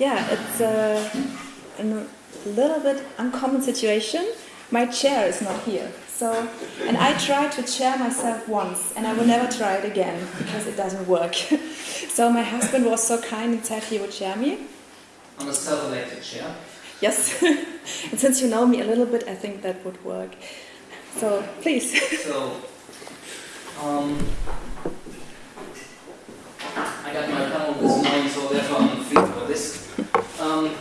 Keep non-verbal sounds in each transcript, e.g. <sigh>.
yeah, it's a, a little bit uncommon situation. My chair is not here. So, and I tried to chair myself once, and I will never try it again because it doesn't work. <laughs> so my husband was so kind and said he would chair me. On a self-elected chair. Yes, <laughs> and since you know me a little bit, I think that would work. So please. <laughs> so, um, I got my panel this morning, so therefore I'm free for this. Um,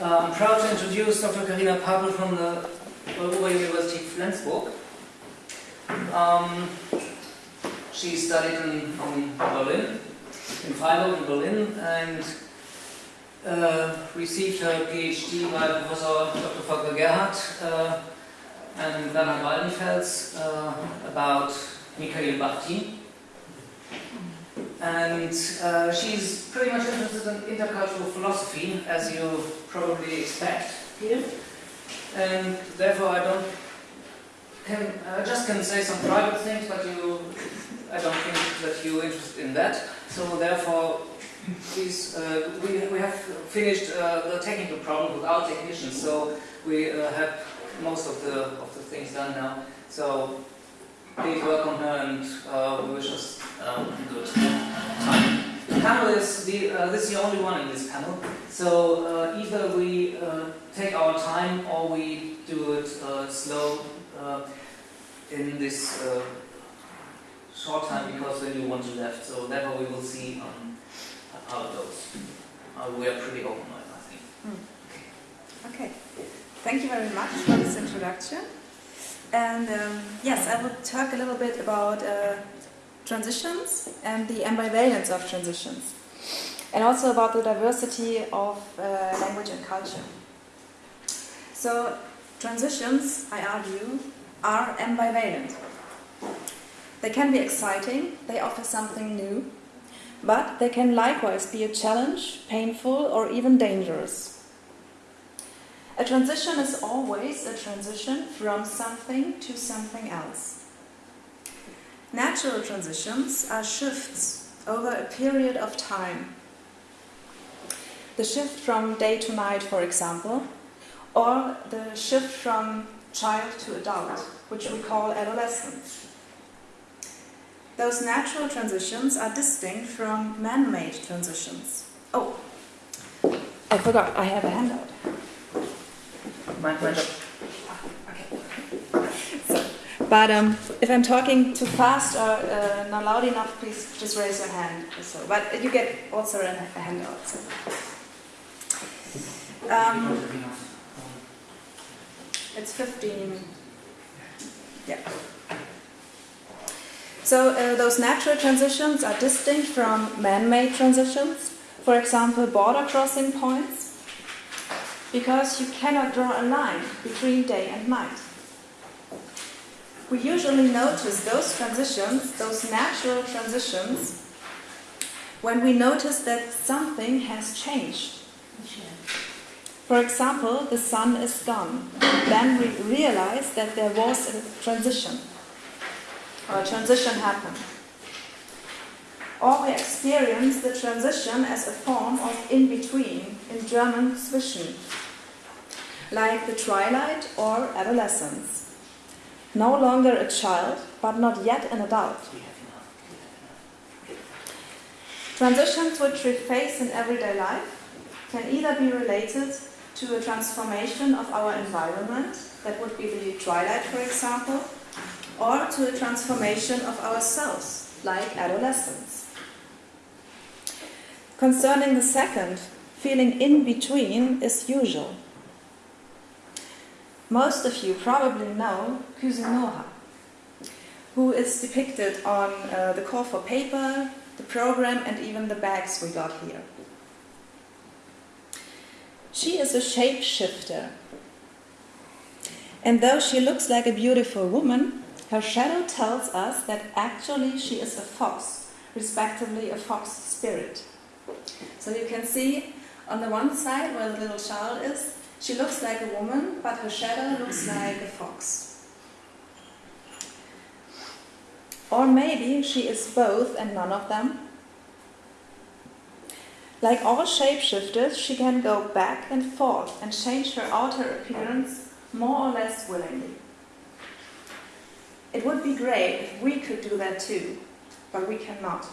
uh, I'm proud to introduce Dr. Karina Papel from the Europa University Flensburg. Um, she studied in, in Berlin, in Freiburg in Berlin, and uh, received her PhD by Professor Dr. Volker Gerhardt uh, and Werner Waldenfels uh, about Mikhail Bakhtin. And uh, she's pretty much interested in intercultural philosophy, as you probably expect here. And therefore, I don't can I just can say some private things, but you, I don't think that you're interested in that. So therefore, please, uh, we we have finished uh, the technical problem without technicians, so we uh, have most of the of the things done now. So please welcome her, and uh, we wish us um, good time. The panel is the uh, this is the only one in this panel. So uh, either we uh, take our time or we do it uh, slow uh, in this short time because then you want to left. So therefore we will see um, how it goes. We are pretty open, I think. Okay. Okay. Thank you very much for this introduction. And um, yes, I will talk a little bit about uh, transitions and the ambivalence of transitions, and also about the diversity of uh, language and culture. So, transitions, I argue, are ambivalent. They can be exciting, they offer something new, but they can likewise be a challenge, painful, or even dangerous. A transition is always a transition from something to something else. Natural transitions are shifts over a period of time. The shift from day to night, for example, or the shift from child to adult, which we call adolescence. Those natural transitions are distinct from man made transitions. Oh, I forgot, I have a handout. So, but um, if I'm talking too fast or uh, not loud enough, please just raise your hand. So, but you get also a, a handout. So. Um, it's 15. Yeah. So uh, those natural transitions are distinct from man-made transitions. For example, border crossing points, because you cannot draw a line between day and night. We usually notice those transitions, those natural transitions, when we notice that something has changed. For example, the sun is gone. Then we realize that there was a transition, or a transition happened. Or we experience the transition as a form of in between, in German zwischen, like the twilight or adolescence. No longer a child, but not yet an adult. Transitions which we face in everyday life can either be related to a transformation of our environment, that would be the twilight, for example, or to a transformation of ourselves, like adolescence. Concerning the second, feeling in between is usual. Most of you probably know Kuzunoha, who is depicted on uh, the call for paper, the program, and even the bags we got here. She is a shapeshifter. And though she looks like a beautiful woman, her shadow tells us that actually she is a fox, respectively a fox spirit. So you can see on the one side where the little child is, she looks like a woman, but her shadow looks like a fox. Or maybe she is both and none of them. Like all shapeshifters, she can go back and forth and change her outer appearance more or less willingly. It would be great if we could do that too, but we cannot.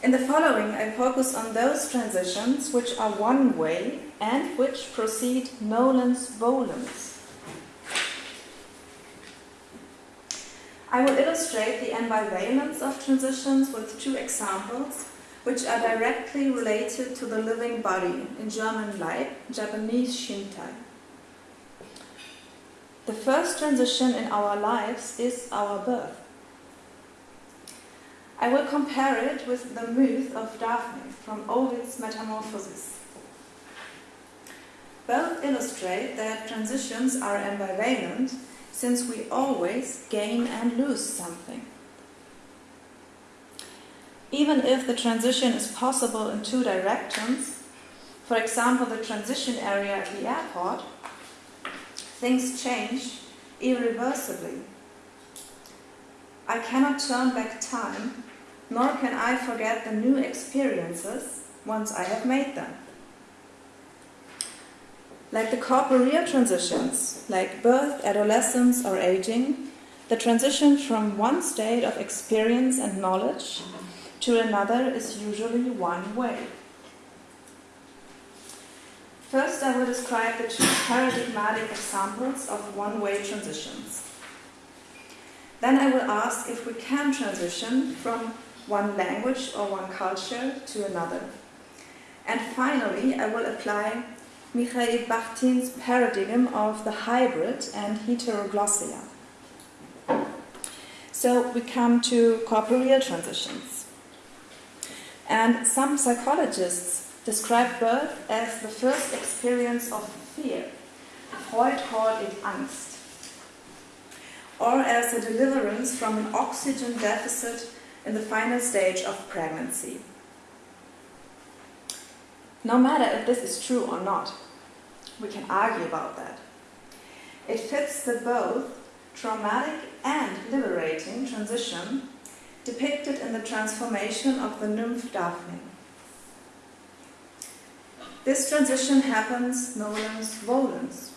In the following, I focus on those transitions which are one way and which proceed nolens volens. I will illustrate the ambivalence of transitions with two examples which are directly related to the living body, in German Leib, Japanese Shintai. The first transition in our lives is our birth. I will compare it with the myth of Daphne from Ovid's Metamorphoses. Both illustrate that transitions are ambivalent since we always gain and lose something. Even if the transition is possible in two directions, for example, the transition area at the airport, things change irreversibly. I cannot turn back time, nor can I forget the new experiences once I have made them. Like the corporeal transitions, like birth, adolescence, or aging, the transition from one state of experience and knowledge to another is usually one way. First, I will describe the two paradigmatic examples of one-way transitions. Then I will ask if we can transition from one language or one culture to another. And finally, I will apply Mikhail Bakhtin's paradigm of the hybrid and heteroglossia. So we come to corporeal transitions. And some psychologists describe birth as the first experience of fear. Freud called it Angst. Or as a deliverance from an oxygen deficit in the final stage of pregnancy. No matter if this is true or not, we can argue about that. It fits the both traumatic and liberating transition depicted in the transformation of the nymph Daphne. This transition happens nolens volens,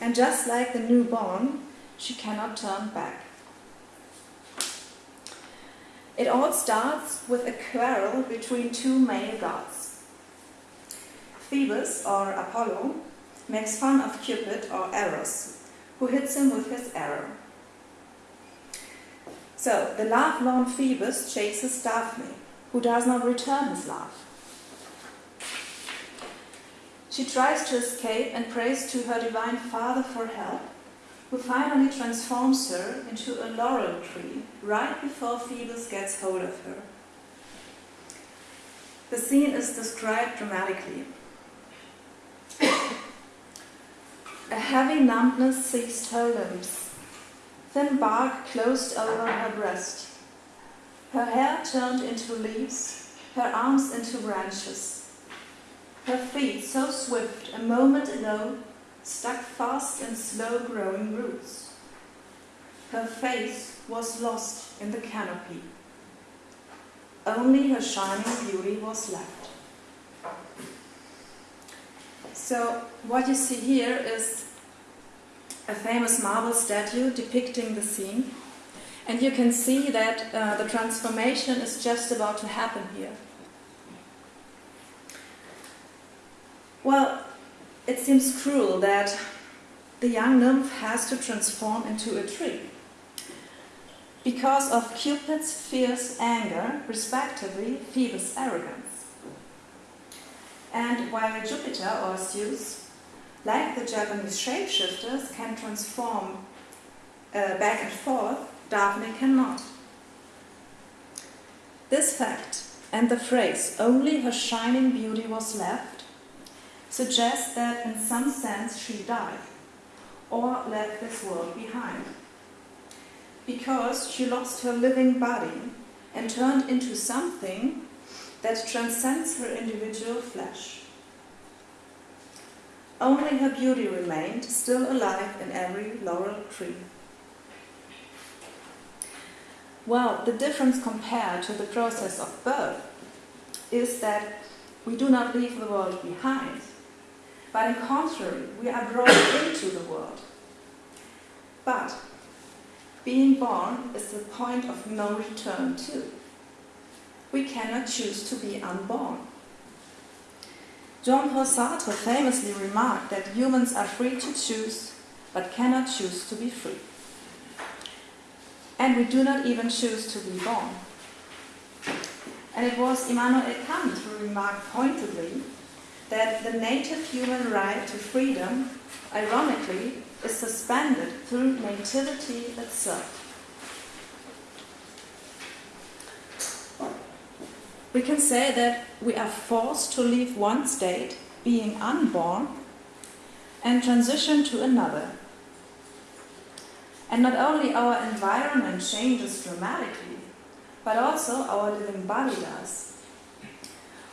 and just like the newborn, she cannot turn back. It all starts with a quarrel between two male gods. Phoebus, or Apollo, makes fun of Cupid, or Eros, who hits him with his arrow. So, the love-lorn Phoebus chases Daphne, who does not return his love. She tries to escape and prays to her divine father for help, who finally transforms her into a laurel tree right before Phoebus gets hold of her. The scene is described dramatically. <coughs> a heavy numbness seized her limbs thin bark closed over her breast. Her hair turned into leaves, her arms into branches. Her feet, so swift a moment ago, stuck fast in slow growing roots. Her face was lost in the canopy. Only her shining beauty was left. So, what you see here is a famous marble statue depicting the scene. And you can see that uh, the transformation is just about to happen here. Well, it seems cruel that the young nymph has to transform into a tree because of Cupid's fierce anger, respectively, Phoebus' arrogance. And while Jupiter or Zeus like the Japanese shapeshifters, can transform uh, back and forth, Daphne cannot. This fact and the phrase, only her shining beauty was left, suggests that in some sense she died or left this world behind. Because she lost her living body and turned into something that transcends her individual flesh. Only her beauty remained, still alive in every laurel tree. Well, the difference compared to the process of birth is that we do not leave the world behind, but in contrary, we are brought into the world. But being born is the point of no return too. We cannot choose to be unborn. Jean Paul Sartre famously remarked that humans are free to choose, but cannot choose to be free. And we do not even choose to be born. And it was Immanuel Kant who remarked pointedly that the native human right to freedom, ironically, is suspended through nativity itself. We can say that we are forced to leave one state, being unborn, and transition to another. And not only our environment changes dramatically, but also our living body does.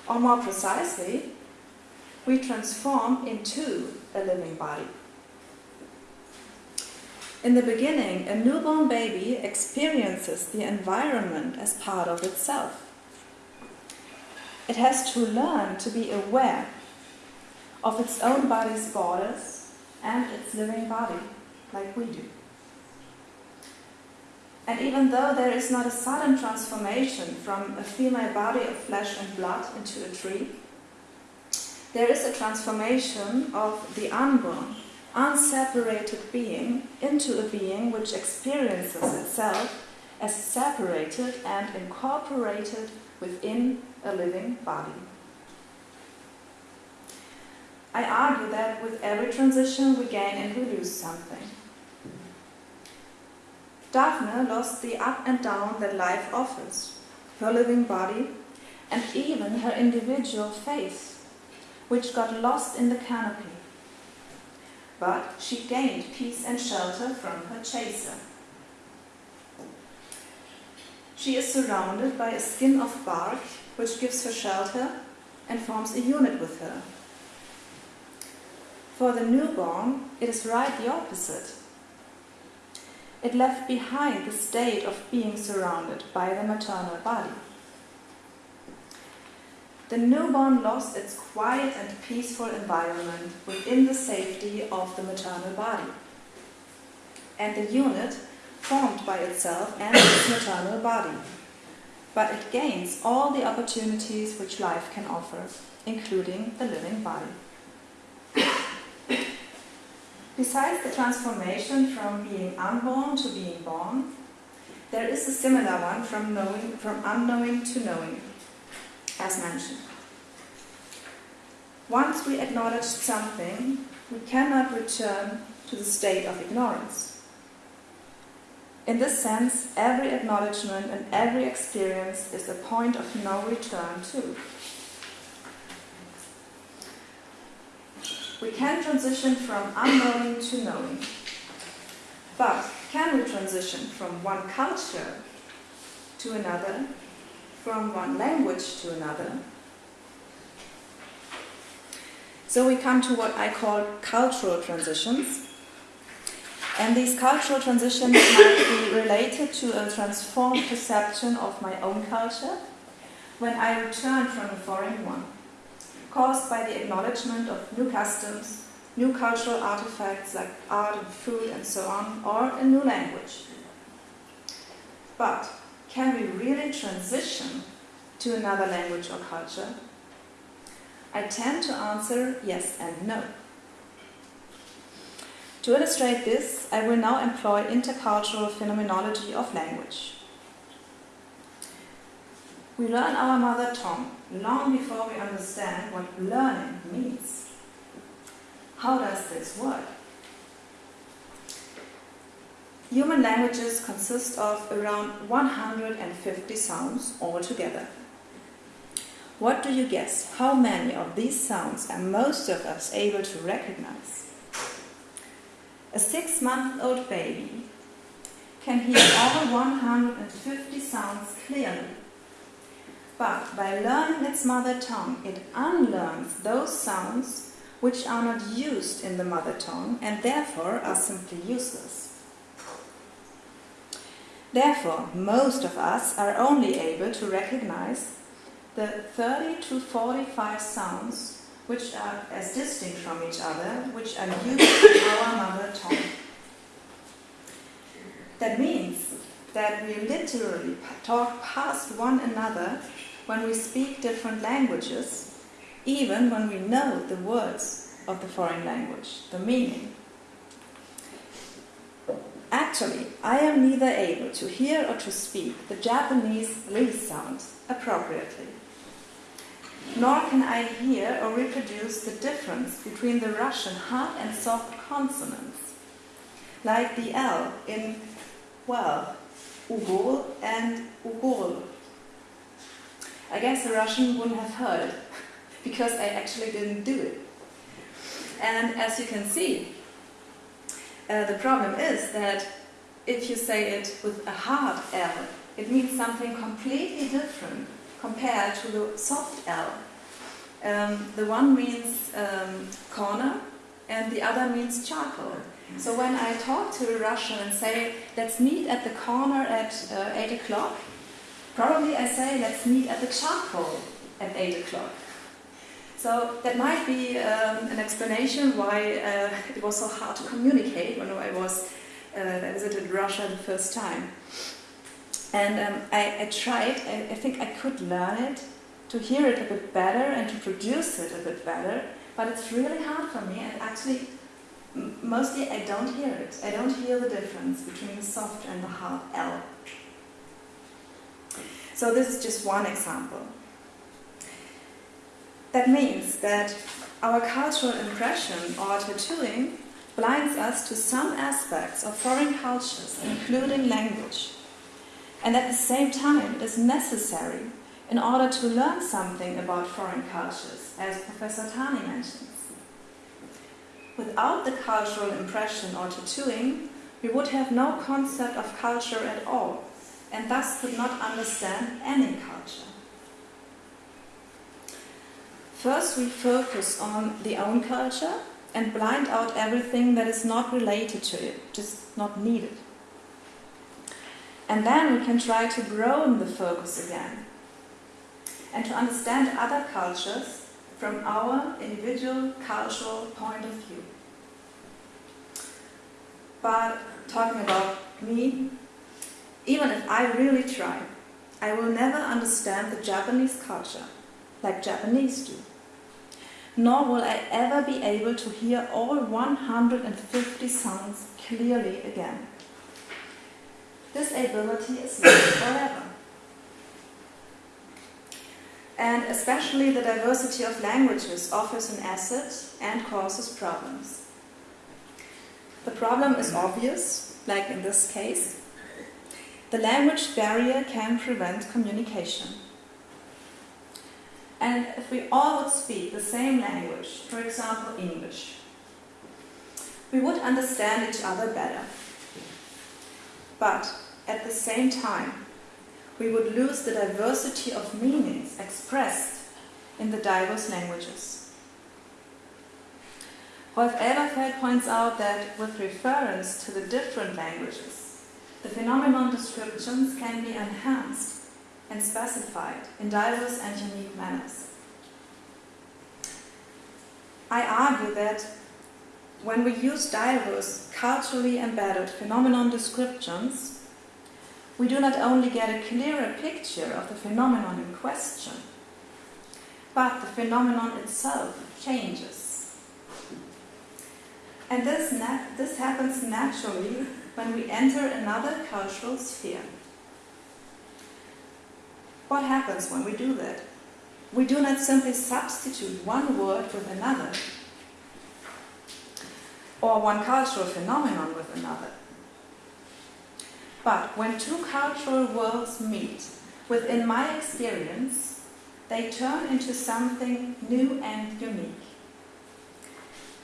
Or more precisely, we transform into a living body. In the beginning, a newborn baby experiences the environment as part of itself. It has to learn to be aware of its own body's borders and its living body, like we do. And even though there is not a sudden transformation from a female body of flesh and blood into a tree, there is a transformation of the unborn, unseparated being into a being which experiences itself as separated and incorporated within a living body. I argue that with every transition we gain and we lose something. Daphne lost the up and down that life offers, her living body, and even her individual face, which got lost in the canopy. But she gained peace and shelter from her chaser. She is surrounded by a skin of bark which gives her shelter and forms a unit with her. For the newborn, it is right the opposite. It left behind the state of being surrounded by the maternal body. The newborn lost its quiet and peaceful environment within the safety of the maternal body. And the unit formed by itself and its maternal body but it gains all the opportunities which life can offer, including the living body. Besides the transformation from being unborn to being born, there is a similar one from, knowing, from unknowing to knowing, as mentioned. Once we acknowledge something, we cannot return to the state of ignorance. In this sense, every acknowledgement and every experience is a point of no return to. We can transition from unknowing to knowing. But can we transition from one culture to another, from one language to another? So we come to what I call cultural transitions. And these cultural transitions <coughs> might be related to a transformed perception of my own culture when I return from a foreign one, caused by the acknowledgement of new customs, new cultural artifacts like art and food and so on, or a new language. But can we really transition to another language or culture? I tend to answer yes and no. To illustrate this, I will now employ intercultural phenomenology of language. We learn our mother tongue long before we understand what learning means. How does this work? Human languages consist of around 150 sounds altogether. What do you guess? How many of these sounds are most of us able to recognize? A six-month-old baby can hear all 150 sounds clearly. But by learning its mother tongue, it unlearns those sounds which are not used in the mother tongue and therefore are simply useless. Therefore, most of us are only able to recognize the 30 to 45 sounds which are as distinct from each other, which are used in our mother tongue. That means that we literally talk past one another when we speak different languages, even when we know the words of the foreign language, the meaning. Actually, I am neither able to hear or to speak the Japanese li sound appropriately, nor can I hear or reproduce the difference between the Russian hard and soft consonants, like the L in, well, Ugol and Ugol. I guess the Russian wouldn't have heard it, <laughs> because I actually didn't do it. And as you can see, uh, the problem is that if you say it with a hard L, it means something completely different compared to the soft L. Um, the one means um, corner and the other means charcoal. So when I talk to a Russian and say, let's meet at the corner at uh, 8 o'clock, probably I say, let's meet at the charcoal at 8 o'clock. So that might be um, an explanation why uh, <laughs> it was so hard to communicate when I was I visited Russia the first time. And um, I, I, tried, I, I, think I could learn it, to hear it a bit better and to produce it a bit better, but it's really hard for me and actually mostly I don't hear it. I don't hear the difference between the soft and the hard L. So this is just one example. That means that our cultural impression or tattooing blinds us to some aspects of foreign cultures, including language. And at the same time, it is necessary in order to learn something about foreign cultures, as Professor Tani mentions. Without the cultural impression or tattooing, we would have no concept of culture at all, and thus could not understand any culture. First, we focus on the own culture and blind out everything that is not related to it, just not needed. And then we can try to broaden the focus again and to understand other cultures from our individual cultural point of view. But talking about me, even if I really try, I will never understand the Japanese culture like Japanese do nor will I ever be able to hear all 150 sounds clearly again. This ability is not <coughs> forever. And especially the diversity of languages offers an asset and causes problems. The problem is obvious, like in this case. The language barrier can prevent communication. And if we all would speak the same language, for example English, we would understand each other better. But at the same time, we would lose the diversity of meanings expressed in the diverse languages. Rolf Elberfeld points out that with reference to the different languages, the phenomenon descriptions can be enhanced and specified in diverse and unique manners. I argue that when we use diverse, culturally embedded phenomenon descriptions, we do not only get a clearer picture of the phenomenon in question, but the phenomenon itself changes. And this, this happens naturally when we enter another cultural sphere. What happens when we do that? We do not simply substitute one word with another, or one cultural phenomenon with another. But when two cultural worlds meet, within my experience, they turn into something new and unique.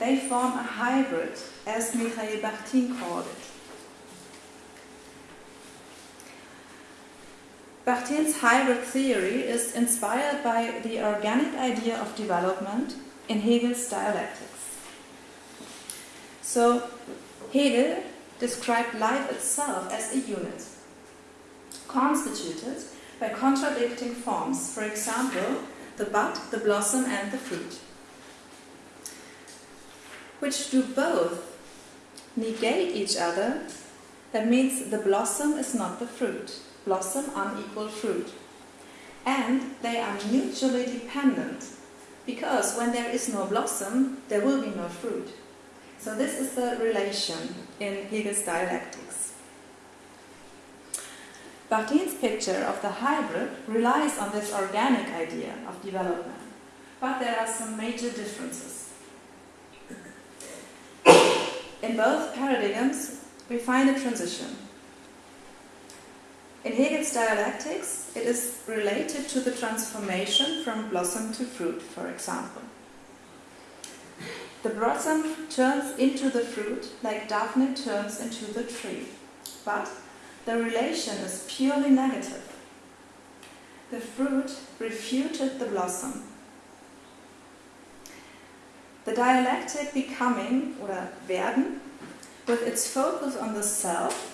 They form a hybrid, as Mikhail Bakhtin called it. Bakhtin's hybrid theory is inspired by the organic idea of development in Hegel's dialectics. So, Hegel described life itself as a unit, constituted by contradicting forms, for example, the bud, the blossom, and the fruit, which do both negate each other. That means the blossom is not the fruit, blossom unequal fruit. And they are mutually dependent, because when there is no blossom, there will be no fruit. So this is the relation in Hegel's dialectics. Bakhtin's picture of the hybrid relies on this organic idea of development, but there are some major differences. In both paradigms, we find a transition. In Hegel's dialectics, it is related to the transformation from blossom to fruit, for example. The blossom turns into the fruit like Daphne turns into the tree, but the relation is purely negative. The fruit refuted the blossom. The dialectic becoming, or werden, with its focus on the self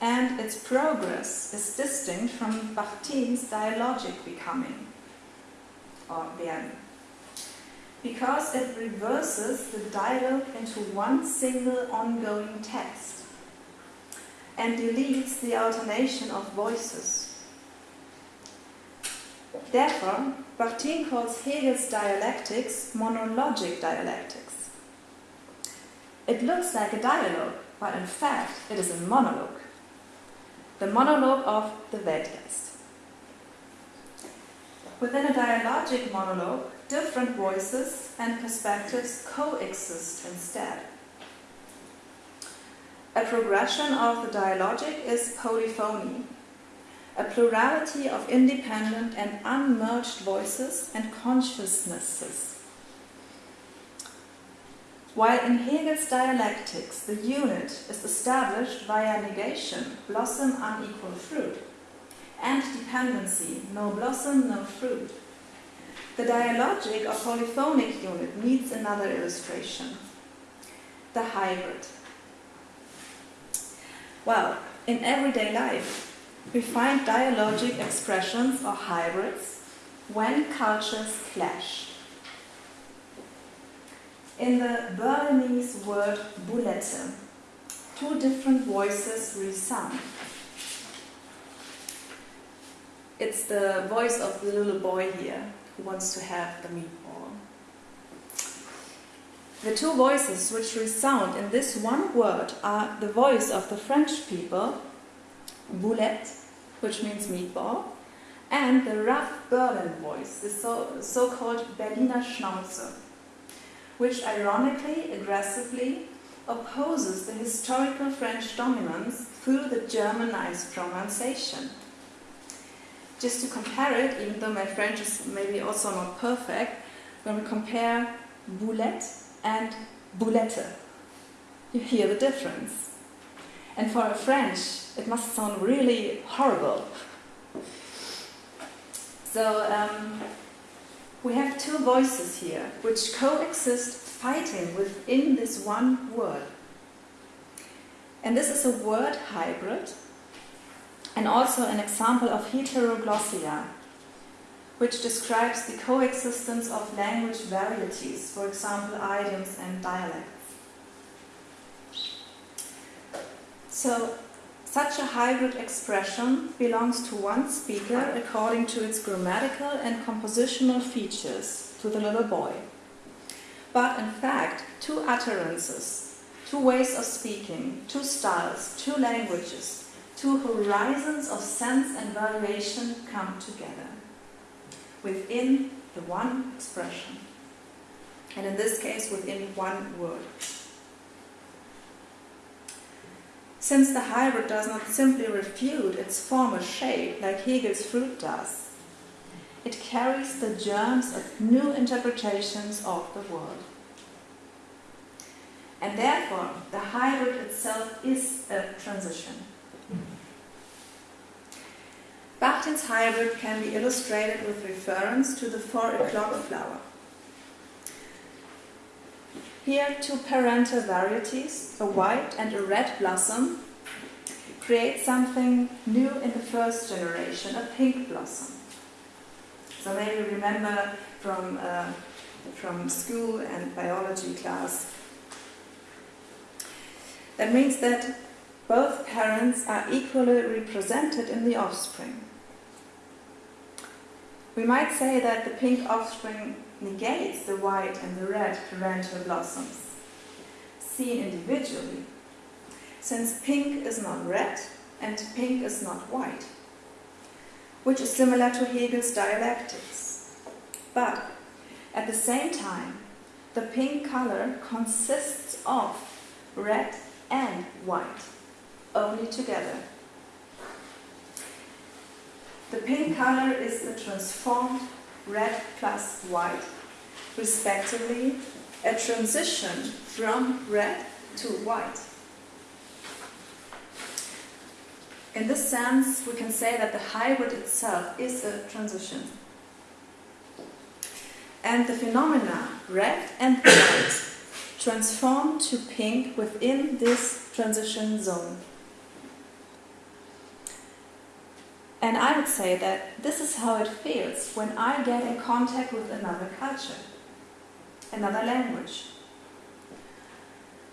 and its progress is distinct from Bakhtin's dialogic becoming, or werden because it reverses the dialogue into one single ongoing text and deletes the alternation of voices. Therefore, Bachtin calls Hegel's dialectics monologic dialectics. It looks like a dialogue, but in fact it is a monologue. The monologue of the Weltgeist. Within a dialogic monologue, different voices and perspectives coexist instead. A progression of the dialogic is polyphony, a plurality of independent and unmerged voices and consciousnesses. While in Hegel's dialectics the unit is established via negation, blossom unequal fruit, and dependency, no blossom, no fruit, the dialogic or polyphonic unit needs another illustration the hybrid. Well, in everyday life, we find dialogic expressions or hybrids when cultures clash. In the Berlinese word boulette, two different voices resound. It's the voice of the little boy here who wants to have the meatball. The two voices which resound in this one word are the voice of the French people, boulette, which means meatball, and the rough Berlin voice, the so, so-called Berliner Schnauze, which ironically, aggressively, opposes the historical French dominance through the Germanized pronunciation. Just to compare it, even though my French is maybe also not perfect, when we compare boulette and boulette, you hear the difference. And for a French, it must sound really horrible. So um, we have two voices here which coexist fighting within this one word. And this is a word hybrid and also an example of heteroglossia, which describes the coexistence of language varieties, for example, idioms and dialects. So, such a hybrid expression belongs to one speaker according to its grammatical and compositional features to the little boy. But in fact, two utterances, two ways of speaking, two styles, two languages, two horizons of sense and valuation come together within the one expression. And in this case, within one word. Since the hybrid does not simply refute its former shape like Hegel's fruit does, it carries the germs of new interpretations of the world. And therefore, the hybrid itself is a transition. Bakhtin's hybrid can be illustrated with reference to the four o'clock flower. Here, two parental varieties, a white and a red blossom, create something new in the first generation, a pink blossom. So maybe remember from, uh, from school and biology class. That means that both parents are equally represented in the offspring. We might say that the pink offspring negates the white and the red parental blossoms, seen individually, since pink is not red and pink is not white, which is similar to Hegel's dialectics. But at the same time, the pink color consists of red and white, only together. The pink color is the transformed red plus white, respectively, a transition from red to white. In this sense, we can say that the hybrid itself is a transition. And the phenomena, red and white, transform to pink within this transition zone. And I would say that this is how it feels when I get in contact with another culture, another language.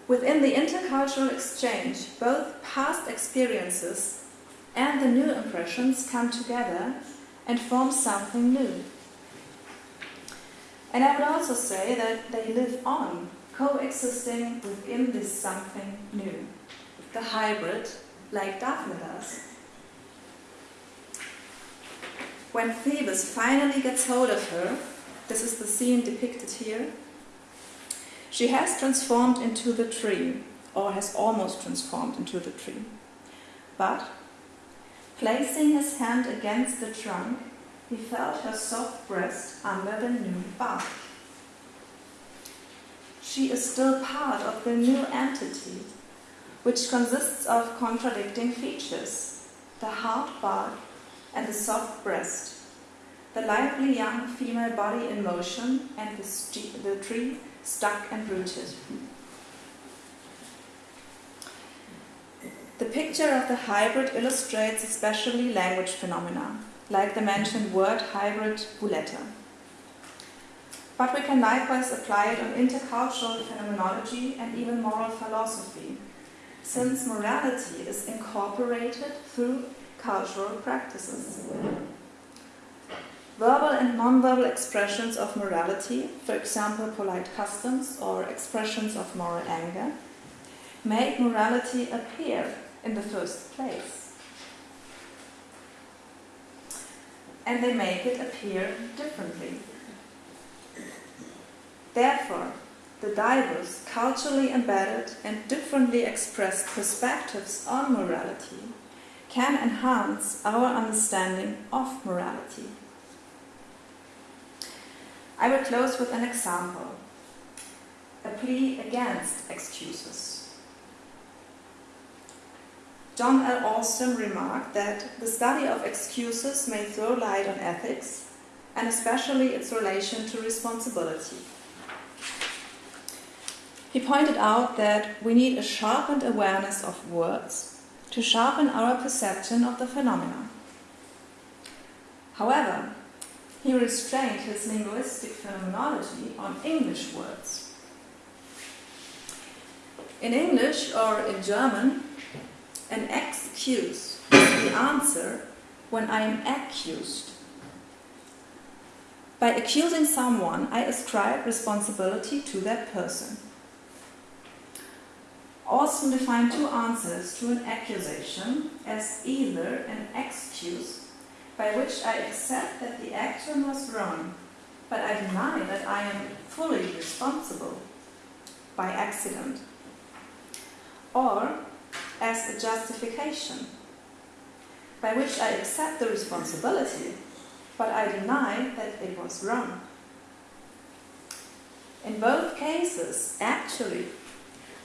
Within the intercultural exchange, both past experiences and the new impressions come together and form something new. And I would also say that they live on, coexisting within this something new, the hybrid, like Daphne does. When Phoebus finally gets hold of her, this is the scene depicted here, she has transformed into the tree, or has almost transformed into the tree. But, placing his hand against the trunk, he felt her soft breast under the new bark. She is still part of the new entity, which consists of contradicting features the hard bark and the soft breast, the lively young female body in motion, and the, the tree stuck and rooted. The picture of the hybrid illustrates especially language phenomena, like the mentioned word hybrid boulette. But we can likewise apply it on intercultural phenomenology and even moral philosophy, since morality is incorporated through cultural practices. Verbal and nonverbal expressions of morality, for example, polite customs or expressions of moral anger, make morality appear in the first place. And they make it appear differently. Therefore, the diverse, culturally embedded, and differently expressed perspectives on morality can enhance our understanding of morality. I will close with an example a plea against excuses. John L. Austin remarked that the study of excuses may throw light on ethics and especially its relation to responsibility. He pointed out that we need a sharpened awareness of words to sharpen our perception of the phenomena. However, he restrained his linguistic phenomenology on English words. In English or in German, an excuse is the answer when I am accused. By accusing someone, I ascribe responsibility to that person. Austin defined two answers to an accusation as either an excuse by which I accept that the action was wrong, but I deny that I am fully responsible by accident, or as a justification by which I accept the responsibility, but I deny that it was wrong. In both cases, actually,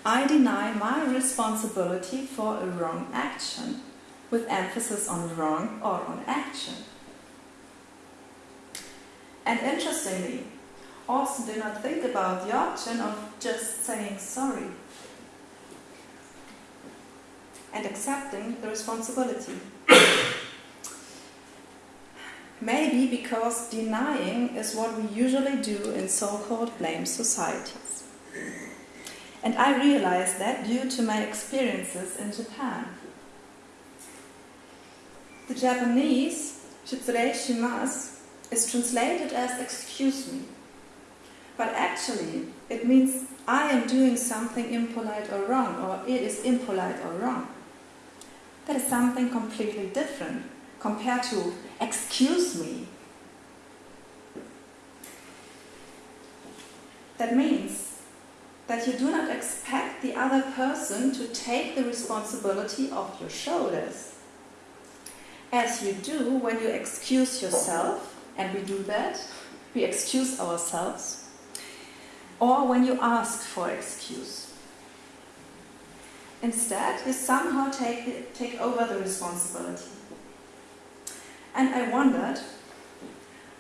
I deny my responsibility for a wrong action, with emphasis on wrong or on action. And interestingly, Austin do not think about the option of just saying sorry. and accepting the responsibility. <coughs> Maybe because denying is what we usually do in so called blame societies. And I realized that due to my experiences in Japan. The Japanese, shitsurei shimasu, is translated as excuse me. But actually, it means I am doing something impolite or wrong, or it is impolite or wrong. That is something completely different compared to excuse me. That means that you do not expect the other person to take the responsibility off your shoulders. As you do when you excuse yourself, and we do that, we excuse ourselves, or when you ask for excuse. Instead, you somehow take, take over the responsibility. And I wondered,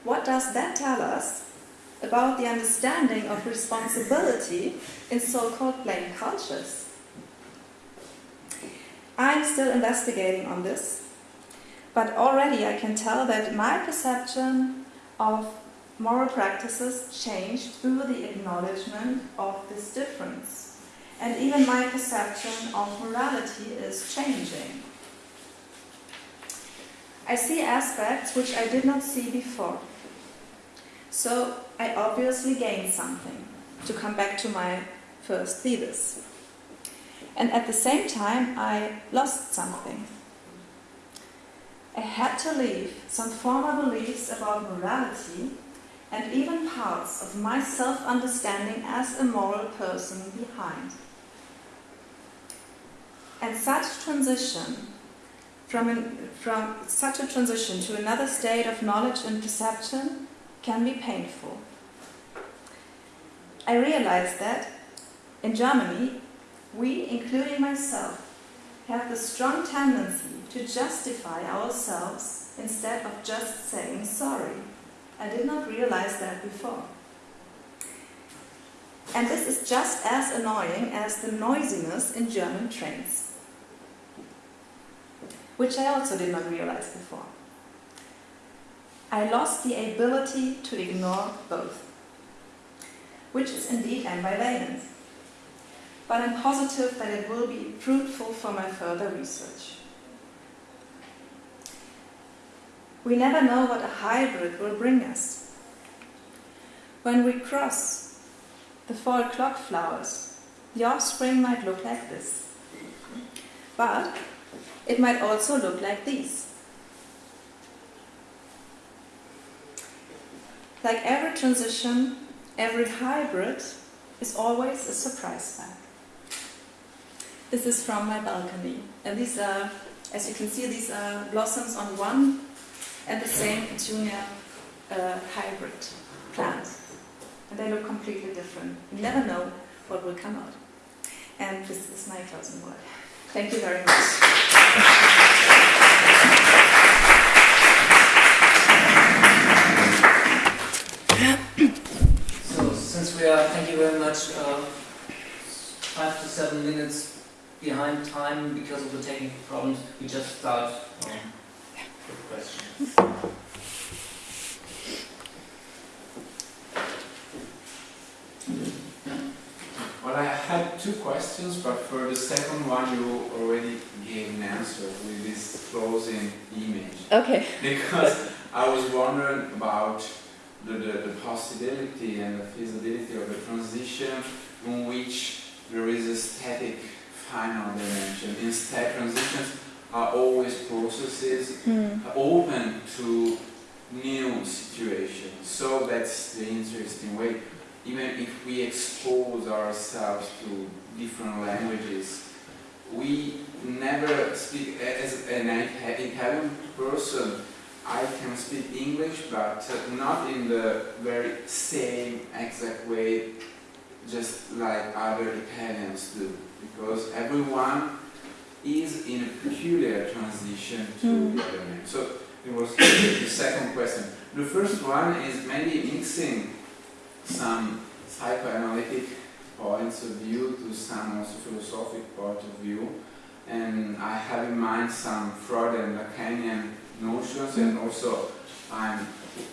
what does that tell us about the understanding of responsibility in so-called blame cultures? I'm still investigating on this, but already I can tell that my perception of moral practices changed through the acknowledgement of this difference. And even my perception of morality is changing. I see aspects which I did not see before. So I obviously gained something, to come back to my first thesis. And at the same time, I lost something. I had to leave some former beliefs about morality and even parts of my self understanding as a moral person behind. And such transition from, an, from such a transition to another state of knowledge and perception can be painful. I realized that in Germany, we, including myself, have the strong tendency to justify ourselves instead of just saying sorry. I did not realize that before. And this is just as annoying as the noisiness in German trains, which I also did not realize before. I lost the ability to ignore both, which is indeed ambivalent. But I'm positive that it will be fruitful for my further research. We never know what a hybrid will bring us. When we cross the four o'clock flowers, the offspring might look like this. But it might also look like these. Like every transition, every hybrid is always a surprise bag. This is from my balcony. And these are, as you can see, these are blossoms on one and the same petunia uh, hybrid plant. And they look completely different. You never know what will come out. And this is my closing word. Thank you very much. Since we are, thank you very much, uh, five to seven minutes behind time because of the technical problems, we just start um, with questions. Well, I had two questions, but for the second one, you already gave an answer with this closing image. Okay. Because I was wondering about the, the, the possibility and the feasibility of a transition in which there is a static final dimension. Instead, transitions are always processes hmm. open to new situations. So that's the interesting way. Even if we expose ourselves to different languages, we never speak as an Italian person. I can speak English, but not in the very same exact way, just like other Italians do, because everyone is in a peculiar transition to Mm. the other name. So it was the second question. The first one is maybe mixing some psychoanalytic points of view to some also philosophic point of view. and I have in mind some Freud and Lacanian notions, and also I'm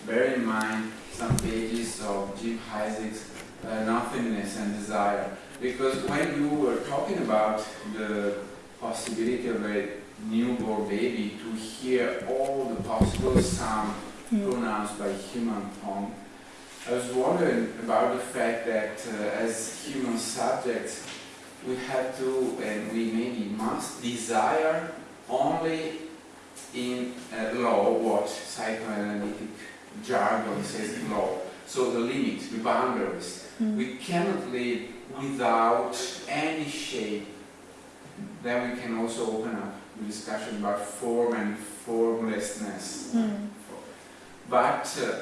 bear in mind some pages of Jim Heisig's uh, Nothingness and Desire. Because when you were talking about the possibility of a newborn baby to hear all the possible sound pronounced by human tongue, I was wondering about the fact that uh, as human subjects, we have to and we maybe must desire only in uh, law what psychoanalytic jargon says in law. So the limits, the boundaries. Mm. We cannot live without any shape. Then we can also open up the discussion about form and formlessness. Mm. But uh,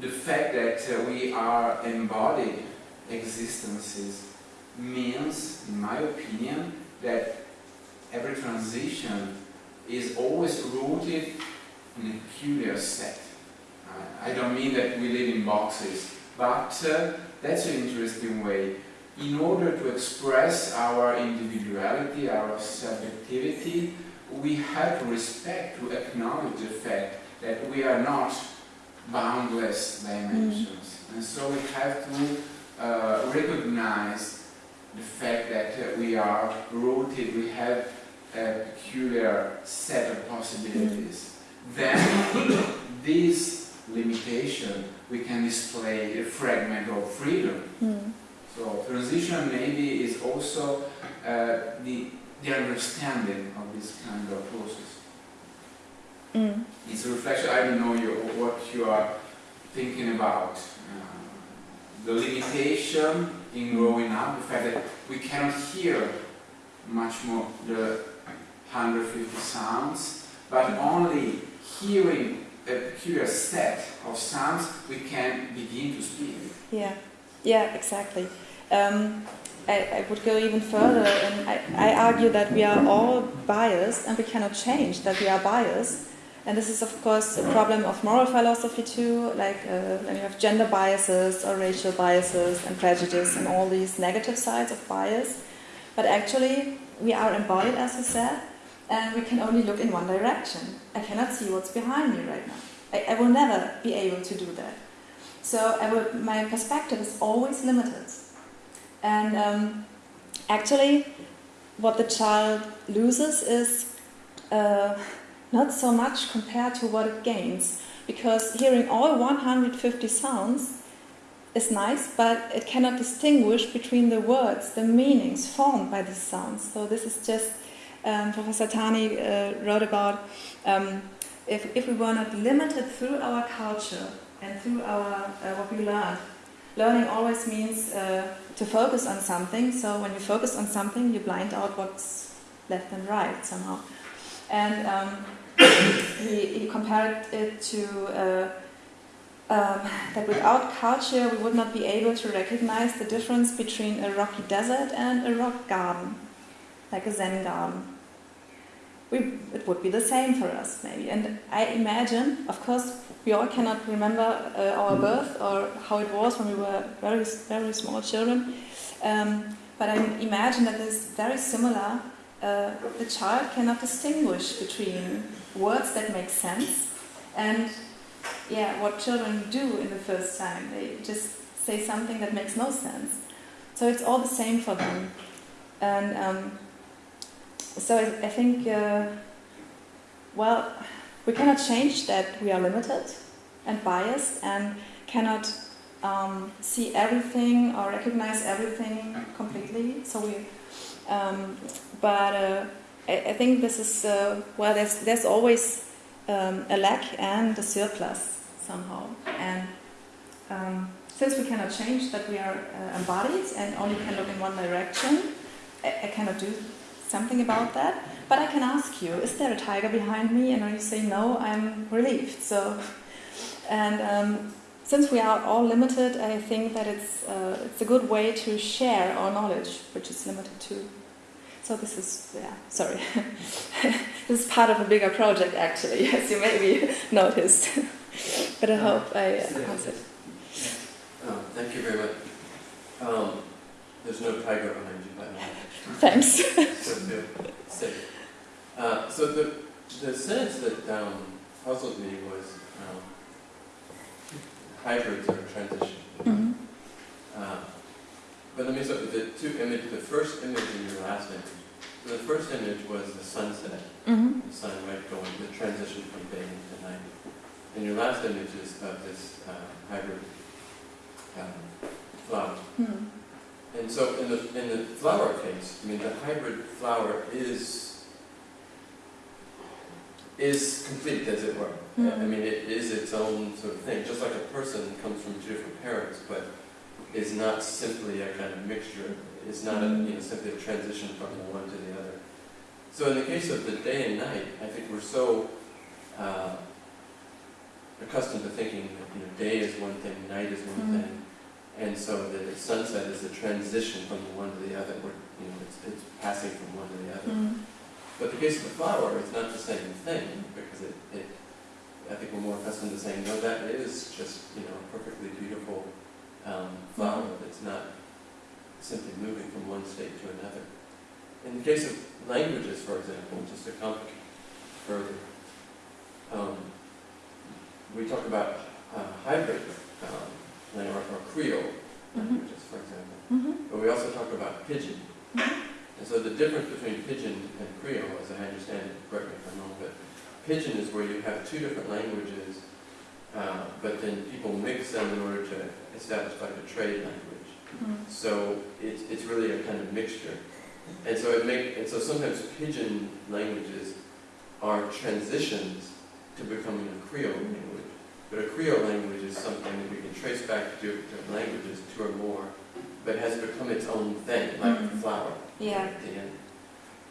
the fact that uh, we are embodied existences means, in my opinion, that every transition is always rooted in a peculiar set. I- don't mean that we live in boxes, but uh, that's an interesting way. In order to express our individuality, our subjectivity, we have to respect, to acknowledge the fact that we are not boundless dimensions. And so we have to uh, recognize the fact that uh, we are rooted, we have a peculiar set of possibilities. Then <coughs> this limitation, we can display a fragment of freedom. Mm. So transition maybe is also uh, the, the understanding of this kind of process. Mm. It's a reflection, I don't know you, what you are thinking about. Uh, the limitation in growing up, the fact that we cannot hear much more the 150 sounds, but only hearing a peculiar set of sounds, we can begin to speak. Yeah, yeah, exactly. Um, I, I would go even further, and I, I argue that we are all biased, and we cannot change that we are biased. And this is, of course, a problem of moral philosophy too. Like uh, when you have gender biases or racial biases and prejudice and all these negative sides of bias. But actually, we are embodied, as you said, and we can only look in one direction. I cannot see what's behind me right now. I, I will never be able to do that. So would, my perspective is always limited. And um, actually, what the child loses is uh, not so much compared to what it gains. Because hearing all 150 sounds is nice, but it cannot distinguish between the words, the meanings formed by these sounds. So this is just, um, Professor Tani uh, wrote about um, if, if we were not limited through our culture and through our uh, what we learned. Learning always means uh, to focus on something. So when you focus on something, you blind out what's left and right somehow. And um, <coughs> he, he compared it to uh, um, that without culture, we would not be able to recognize the difference between a rocky desert and a rock garden, like a Zen garden we, it would be the same for us, maybe. And I imagine, of course, we all cannot remember uh, our birth or how it was when we were very, very small children. Um, but I imagine that it's very similar. Uh, the child cannot distinguish between words that make sense and, yeah, what children do in the first time. They just say something that makes no sense. So it's all the same for them. And um, so I, I think, uh, well, we cannot change that we are limited and biased and cannot um, see everything or recognize everything completely. So we, um, but uh, I, I, think this is uh, well. There's there's always um, a lack and a surplus somehow, and um, since we cannot change that we are uh, embodied and only can look in one direction, I, I cannot do something about that. But I can ask you, is there a tiger behind me? And when you say no, I'm relieved. So, and um, since we are all limited, I think that it's uh, it's a good way to share our knowledge, which is limited too. So this is yeah. Sorry, <laughs> this is part of a bigger project actually, <laughs> as you maybe <laughs> noticed. but I hope I uh, answered. Oh, thank you very much. Um, There's no tiger behind you, by the way. Thanks. <laughs> <laughs> So. Uh, so the, the sentence that um, puzzled me was um, hybrids are transition. Mhm. Uh, but let me start with the two images, the first image and your last image. So the first image was the sunset, Mhm. the sun right going, the transition from day into night. And your last image is of this uh, hybrid um, flower. Mhm. And so in the, in the flower case, I mean, the hybrid flower is, is complete, as it were. I Mhm. mean, it is its own sort of thing, just like a person comes from two different parents, but is not simply a kind of mixture, It's not a, you know, simply a transition from the one to the other. So in the case of the day and night, I think we're so uh, accustomed to thinking that, you know, day is one thing, night is one Mhm. thing, and so the sunset is a transition from the one to the other, where, you know, it's, it's passing from one to the other. Mhm. But the case of the flower, it's not the same thing, because it, it, I think we're more accustomed to saying, no, that is just, you know, a perfectly beautiful um, flower that's not simply moving from one state to another. In the case of languages, for example, just to complicate further, um, we talk about uh, hybrid um, or, or Creole Mhm. languages, for example. Mhm. But we also talk about pidgin. And so the difference between pidgin and Creole, as I understand it, correct me if I'm wrong, but pidgin is where you have two different languages, uh, but then people mix them in order to establish like a trade language. Mhm. So it's, it's really a kind of mixture. And so it make, and so sometimes pidgin languages are transitions to becoming a Creole language. But a Creole language is something that we can trace back to different languages, two or more, but has become its own thing, like the Mhm. flower Yeah. at the end.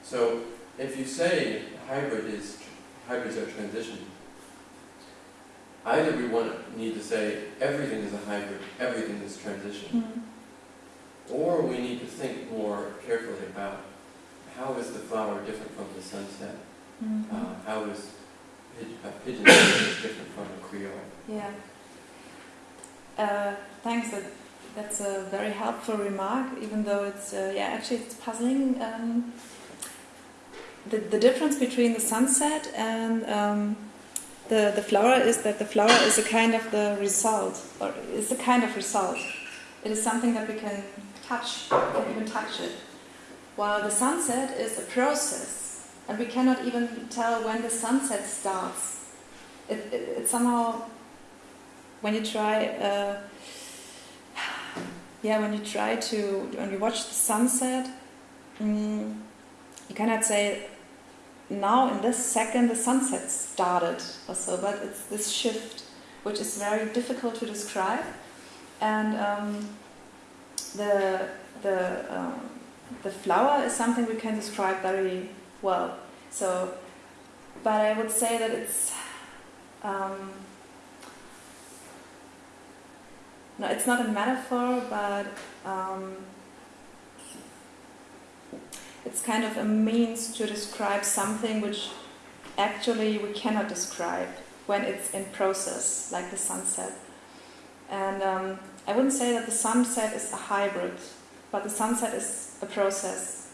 So if you say hybrid is, hybrids are transition, either we want to need to say everything is a hybrid, everything is transition, Mhm. or we need to think more carefully about how is the flower different from the sunset? Mhm. Uh, how is a pidgin different from a creole? Yeah. Uh, thanks. That, that's a very helpful remark, even though it's, uh, yeah, actually it's puzzling. Um, the, the difference between the sunset and um, the, the flower is that the flower is a kind of the result, or is a kind of result. It is something that we can touch, we can even touch it. While the sunset is a process, and we cannot even tell when the sunset starts. It, it, it somehow when you try uh, <sighs> yeah when you try to when you watch the sunset mm, you cannot say now in this second the sunset started or so but it's this shift which is very difficult to describe and um, the the um, the flower is something we can describe very well so but I would say that it's um, no, it's not a metaphor, but um, it's kind of a means to describe something which actually we cannot describe when it's in process, like the sunset. And um, I wouldn't say that the sunset is a hybrid, but the sunset is a process.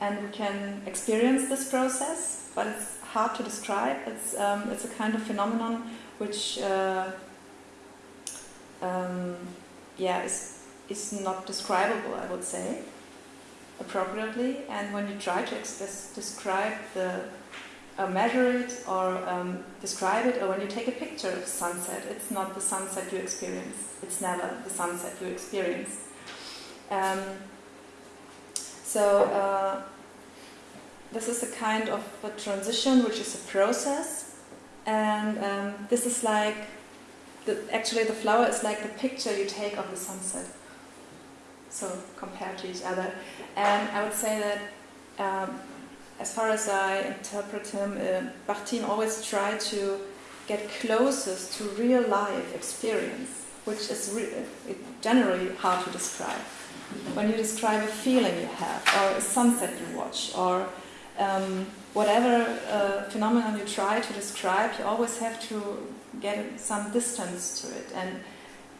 And we can experience this process, but it's hard to describe. It's, um, it's a kind of phenomenon which uh, um, yeah, is, is not describable, I would say, appropriately. And when you try to describe the, or measure it, or um, describe it, or when you take a picture of sunset, it's not the sunset you experience. It's never the sunset you experience. Um, so uh, this is a kind of a transition, which is a process, and um, this is like the, actually the flower is like the picture you take of the sunset. So compared to each other, and I would say that um, as far as I interpret him, uh, Bakhtin always tried to get closest to real life experience, which is re- generally hard to describe. When you describe a feeling you have, or a sunset you watch, or um, whatever uh, phenomenon you try to describe, you always have to get some distance to it, and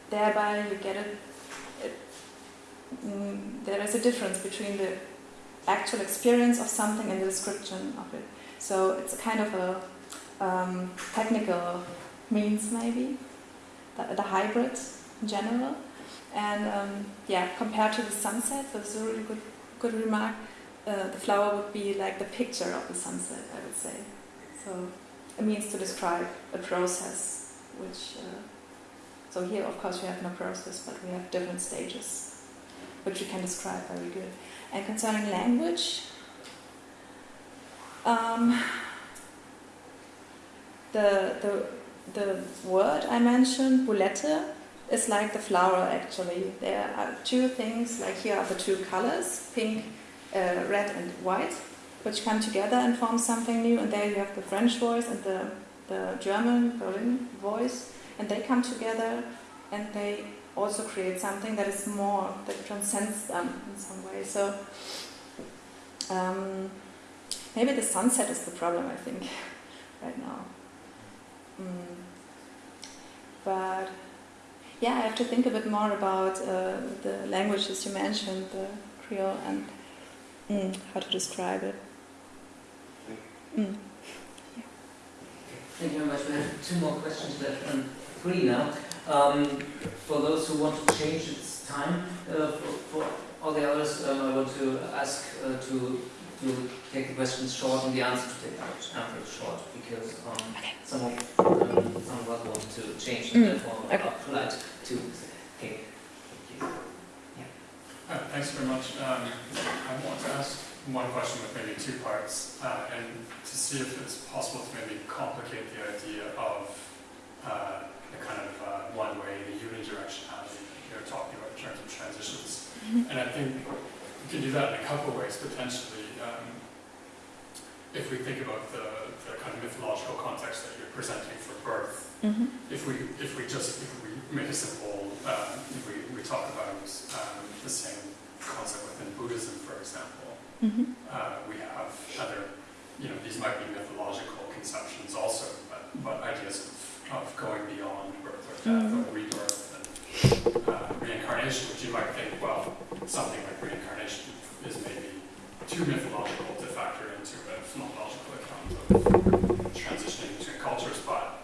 thereby you get it, it mm, there is a difference between the actual experience of something and the description of it. So it's a kind of a um, technical means, maybe, the, the hybrid in general. And um, yeah, compared to the sunset, that's a really good, good remark. Uh, the flower would be like the picture of the sunset, I would say. So it means to describe a process, which. Uh, so here, of course, we have no process, but we have different stages, which we can describe very good. And concerning language, um, the the the word I mentioned, boulette, is like the flower actually. There are two things, like here are the two colors, pink, uh, red and white, which come together and form something new. And there you have the French voice and the, the German, Berlin voice, and they come together and they also create something that is more, that transcends them in some way. So um, maybe the sunset is the problem, I think, <laughs> right now. Mm. But yeah, I have to think a bit more about uh, the languages you mentioned, the Creole, and mm, how to describe it. Mm. Thank you very much. We have two more questions left, and three now. Um, for those who want to change its time, uh, for, for, all the others, um, I want to ask uh, to to take the questions short and the answers to take the answers short because um, some of um, some of us want to change and Mm, therefore okay. are polite too. Okay. Thank you. Uh, Thanks very much. Um, I want to ask one question with maybe two parts, uh, and to see if it's possible to maybe complicate the idea of uh, the kind of uh, one way, the unidirectionality you're talking about in terms of transitions. And I think you can do that in a couple of ways potentially. Um, if we think about the, the kind of mythological context that you're presenting for birth, Mhm. if we if we just if we make a simple um, if we, we talk about um, the same concept within Buddhism, for example, Mhm. uh, we have other you know these might be mythological conceptions also, but, but ideas of, of going beyond birth or death or rebirth and uh, reincarnation, which you might think well something like reincarnation is maybe too mythological to factor into a phenomenological account of transitioning between cultures, but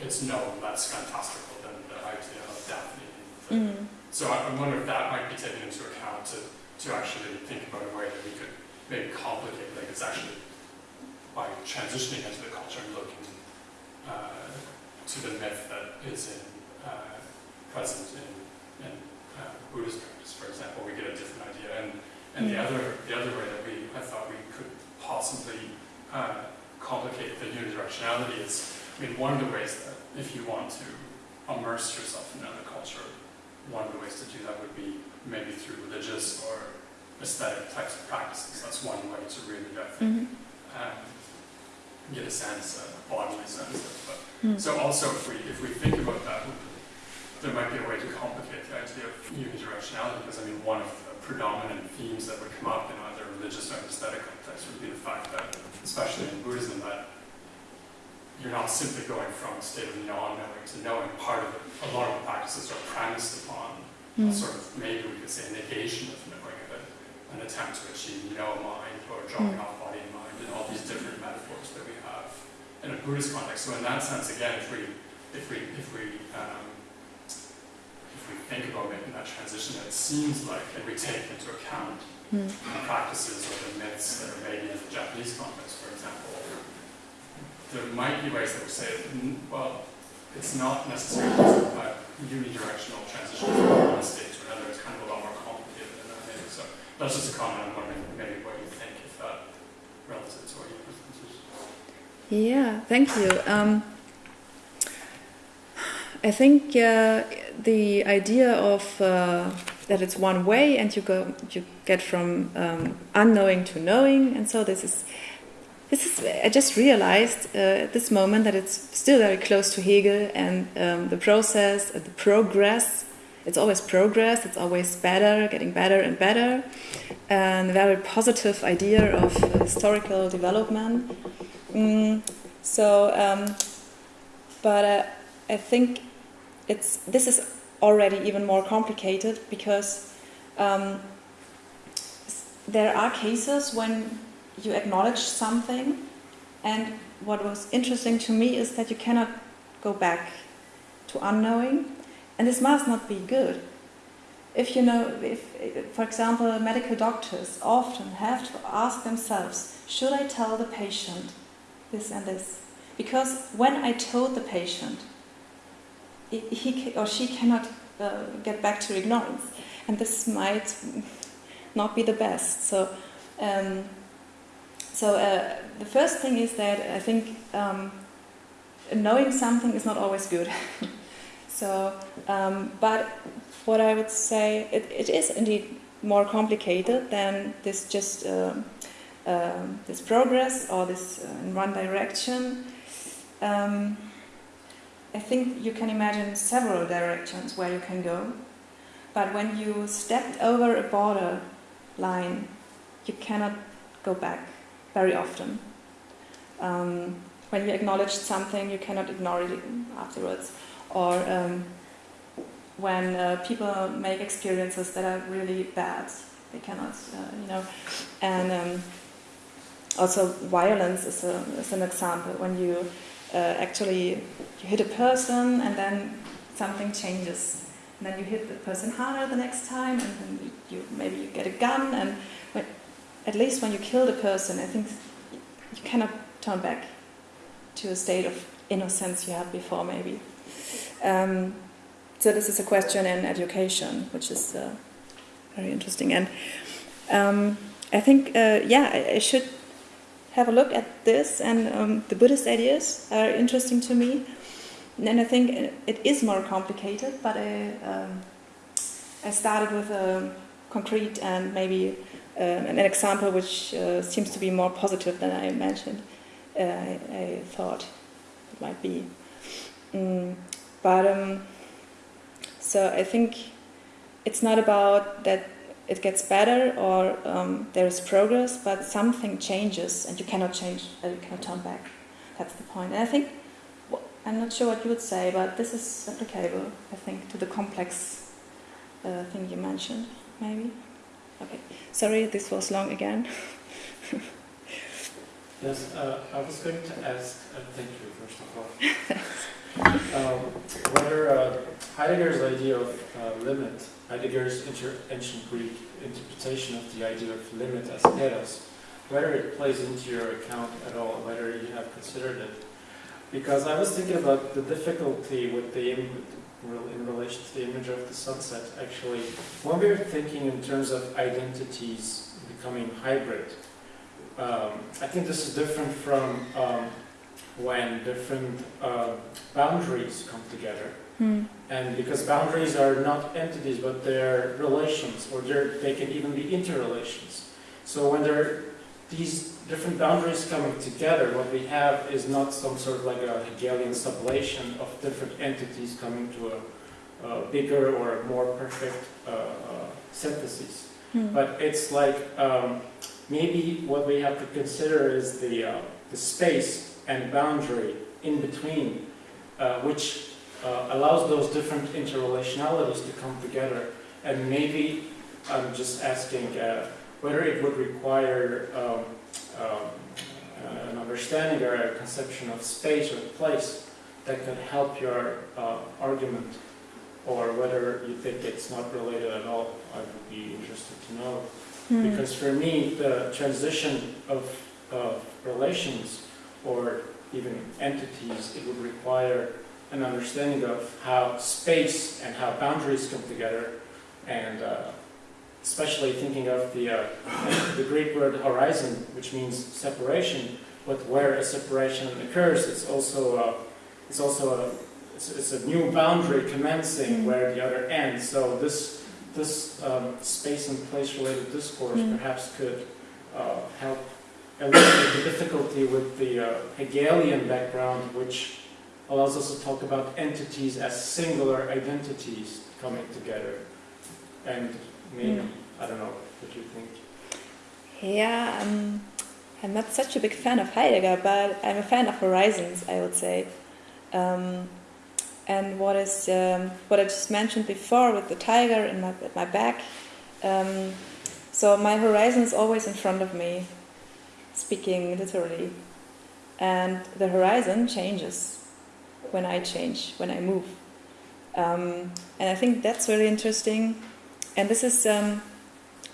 it's no less fantastical than the idea of Daphne. Mm. So I I wonder if that might be taken into account to, to actually think about a way that we could maybe complicate, like it's actually by transitioning into the culture and looking uh, to the myth that is in, uh, present in, in uh, Buddhist practice, for example, we get a different idea. And, and the Mm. other the other way that we I thought we could possibly uh, complicate the unidirectionality is, I mean, one of the ways that if you want to immerse yourself in another culture, one of the ways to do that would be maybe through religious or aesthetic types of practices. That's one way to really, I think, Mhm. um, get a sense, a bodily sense of. But Mm. so also, if we if we think about that, there might be a way to complicate the idea of unidirectionality. Because I mean, one of the predominant themes that would come up in either religious or aesthetic context would be the fact that, especially in Buddhism, that you're not simply going from a state of non-knowing to knowing. Part of it, a lot of the practices are premised upon a Mm. sort of maybe we could say negation of knowing it, an attempt to achieve no mind or dropping Mm. off body and mind, and all these different metaphors that we have in a Buddhist context. So in that sense, again, if we if we if we um, we think about making that transition, it seems like and we take into account Mm. the practices or the myths that are maybe in the Japanese context, for example, there might be ways that we say, mm, well, it's not necessarily a unidirectional transition from one state to another. It's kind of a lot more complicated than that. Maybe. So that's just a comment. I'm wondering maybe what you think if that relative to what you presented. Yeah, thank you. Um, I think uh, the idea of uh, that it's one way and you go you get from um, unknowing to knowing, and so this is this is. I just realized uh, at this moment that it's still very close to Hegel and um, the process, uh, the progress. It's always progress. It's always better, getting better and better, and a very positive idea of uh, historical development. Mm, so, um, but uh, I think it's this is already even more complicated because um, there are cases when you acknowledge something, and what was interesting to me is that you cannot go back to unknowing, and this must not be good. If you know, if, for example, medical doctors often have to ask themselves, should I tell the patient this and this? Because when I told the patient, he or she cannot uh, get back to ignorance, and this might not be the best. So, um, so uh, the first thing is that I think um, knowing something is not always good. <laughs> so, um, but what I would say, it, it is indeed more complicated than this just um, um, this progress or this uh, in one direction. Um, I think you can imagine several directions where you can go, but when you stepped over a border line, you cannot go back very often. Um, when you acknowledge something, you cannot ignore it afterwards. Or um, when uh, people make experiences that are really bad, they cannot, uh, you know. And um, also, violence is, a, is an example. When you actually you hit a person and then something changes, and then you hit the person harder the next time, and then you, maybe you get a gun, and at least when you kill the person, I think you cannot turn back to a state of innocence you had before, maybe. Um, so this is a question in education, which is uh, very interesting, and um, I think uh, yeah, I, should have a look at this, and um, the Buddhist ideas are interesting to me, and I think it is more complicated, but I um, I started with a concrete and maybe uh, an example which uh, seems to be more positive than I imagined. Uh, I, I, thought it might be. Mm, but um, so I think it's not about that it gets better or um, there is progress, but something changes and you cannot change, uh, you cannot turn back. That's the point. And I think, I'm not sure what you would say, but this is applicable, I think, to the complex uh, thing you mentioned, maybe. Okay, sorry, this was long again. <laughs> Yes, uh, I was going to ask, uh, thank you first of all, <laughs> um, whether uh, Heidegger's idea of uh, limit, Heidegger's ancient Greek interpretation of the idea of limit as telos, whether it plays into your account at all, whether you have considered it. Because I was thinking about the difficulty with the in relation to the image of the sunset, actually, when we're thinking in terms of identities becoming hybrid, um, I think this is different from um, when different uh, boundaries come together. Hmm. And because boundaries are not entities, but they're relations, or they're, they can even be interrelations. So when there are these different boundaries coming together, what we have is not some sort of like a Hegelian sublation of different entities coming to a, a bigger or more perfect uh, uh, synthesis. Hmm. But it's like um, maybe what we have to consider is the, uh, the space and boundary in between, uh, which uh, allows those different interrelationalities to come together. And maybe I'm just asking uh, whether it would require um, um, an understanding or a conception of space or place that could help your uh, argument, or whether you think it's not related at all. I would be interested to know. Hmm. Because for me, the transition of, of relations or even entities, it would require an understanding of how space and how boundaries come together, and uh, especially thinking of the, uh, <coughs> the Greek word horizon, which means separation, but where a separation occurs, it's also, uh, it's also a, it's, it's a new boundary commencing Mm. where the other ends. So this this um, space and place related discourse Mm. perhaps could uh, help eliminate the difficulty with the uh, Hegelian background, which allows us to talk about entities as singular identities coming together. And maybe, Mm. I don't know, what you think. Yeah, um, I'm not such a big fan of Heidegger, but I'm a fan of horizons, I would say. Um, and what is um, what I just mentioned before with the tiger in my, at my back, Um, so my horizon is always in front of me, speaking literally. And the horizon changes when I change, when I move. Um, and I think that's really interesting. And this is um,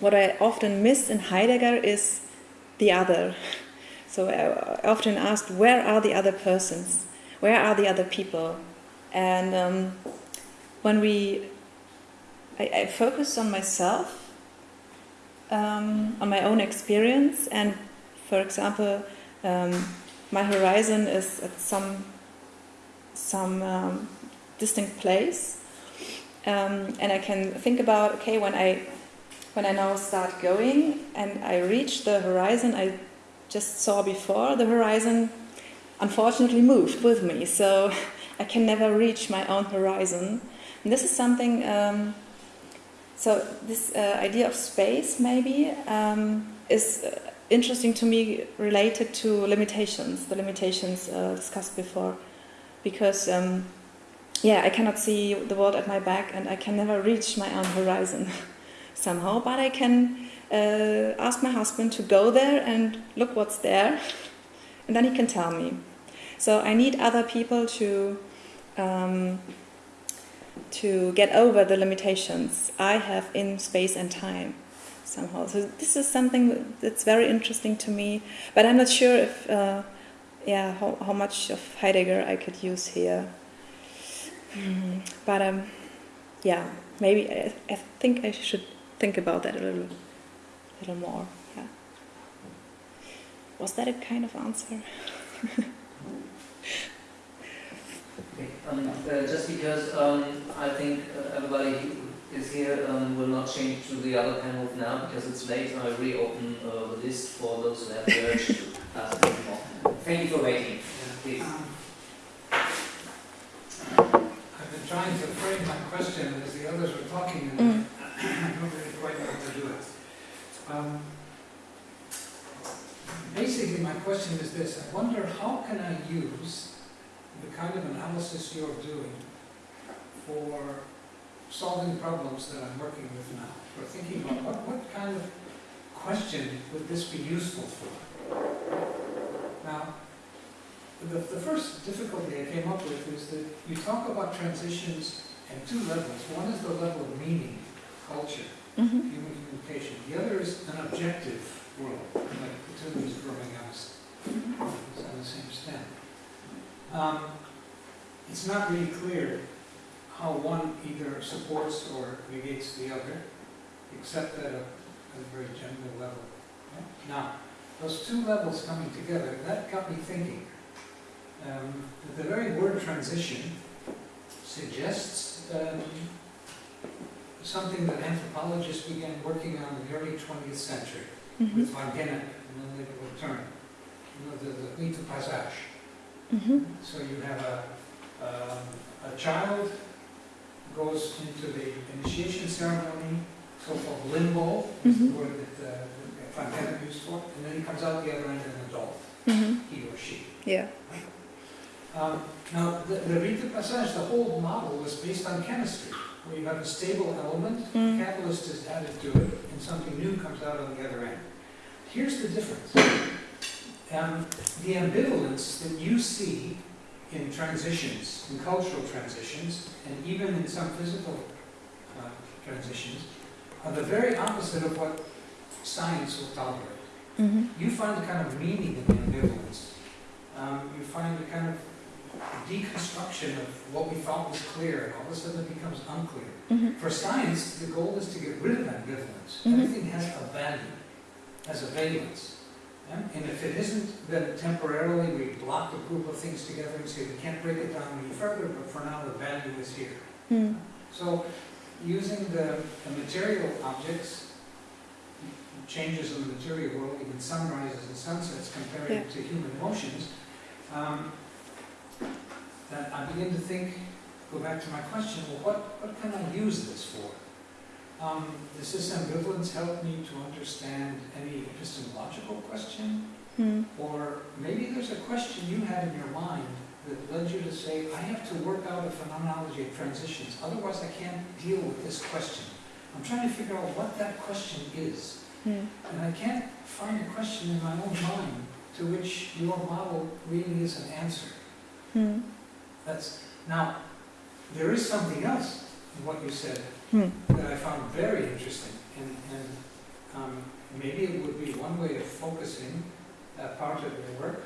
what I often miss in Heidegger is the other. <laughs> So I often asked, where are the other persons? Where are the other people? And um, when we, I, I focus on myself, um, on my own experience, and for example, um, my horizon is at some some um, distinct place, um, and I can think about okay when I when I now start going and I reach the horizon I just saw before, the horizon unfortunately moved with me, so <laughs> I can never reach my own horizon. And this is something. Um, so this uh, idea of space maybe um, is uh, interesting to me, related to limitations, the limitations uh, discussed before, because um, yeah, I cannot see the world at my back, and I can never reach my own horizon <laughs> somehow. But I can uh, ask my husband to go there and look what's there, <laughs> and then he can tell me. So I need other people to um, to get over the limitations I have in space and time somehow. So this is something that's very interesting to me, but I'm not sure if uh, yeah how, how much of Heidegger I could use here. Mm, but um, yeah, maybe I, I think I should think about that a little, little more. Yeah. Was that a kind of answer? Um, <laughs> uh, just because um, I think uh, everybody is here um, will not change to the other panel now because it's late. I reopen uh, the list for those who have the urge to ask more. Thank you for waiting. Please. Um, I've been trying to frame my question as the others were talking, and Mm. I don't really quite know how to do it. Um, Basically, my question is this, I wonder how can I use the kind of analysis you're doing for solving problems that I'm working with now? Or thinking about what, what kind of question would this be useful for? Now, the, the first difficulty I came up with is that you talk about transitions at two levels. One is the level of meaning, culture, Mm-hmm. human communication. The other is an objective world, like the two leaves growing s- on the same stem. Um, it's not really clear how one either supports or negates the other, except at a, at a very general level. Now, those two levels coming together, that got me thinking. Um, the very word transition suggests um, something that anthropologists began working on in the early 20th century Mm-hmm. with Van Gennep, and then they would return. You know, the, the of passage. Mm-hmm. So you have a, um, a child goes into the initiation ceremony, so-called limbo, is the Mhm. word that, uh, that Van Gennep used for, and then he comes out the other end an adult, Mm-hmm. he or she. Yeah. Um, Now, the, the rite of passage, the whole model was based on chemistry, where you have a stable element, Mm. catalyst is added to it, and something new comes out on the other end. Here's the difference. Um, the ambivalence that you see in transitions, in cultural transitions, and even in some physical uh, transitions, are the very opposite of what science will tolerate. Mm-hmm. You find a kind of meaning in the ambivalence. Um, you find a kind of deconstruction of what we thought was clear, and all of a sudden it becomes unclear. Mm-hmm. For science, the goal is to get rid of ambivalence. Mhm. Everything has a value, has a valence. Yeah? And if it isn't, then temporarily we block a group of things together and say we can't break it down any further, but for now the value is here. Mm. So using the, the material objects, changes in the material world, even sunrises and sunsets compared Yeah. to human emotions, um, that I begin to think, go back to my question, well, what, what can I use this for? Um, does this ambivalence help me to understand any epistemological question? Mm. Or maybe there's a question you had in your mind that led you to say, I have to work out a phenomenology of transitions, otherwise I can't deal with this question. I'm trying to figure out what that question is. Hmm. And I can't find a question in my own mind to which your model really is an answer. Hmm. That's, now, there is something else in what you said Hmm. that I found very interesting, and, and um, maybe it would be one way of focusing that part of your work.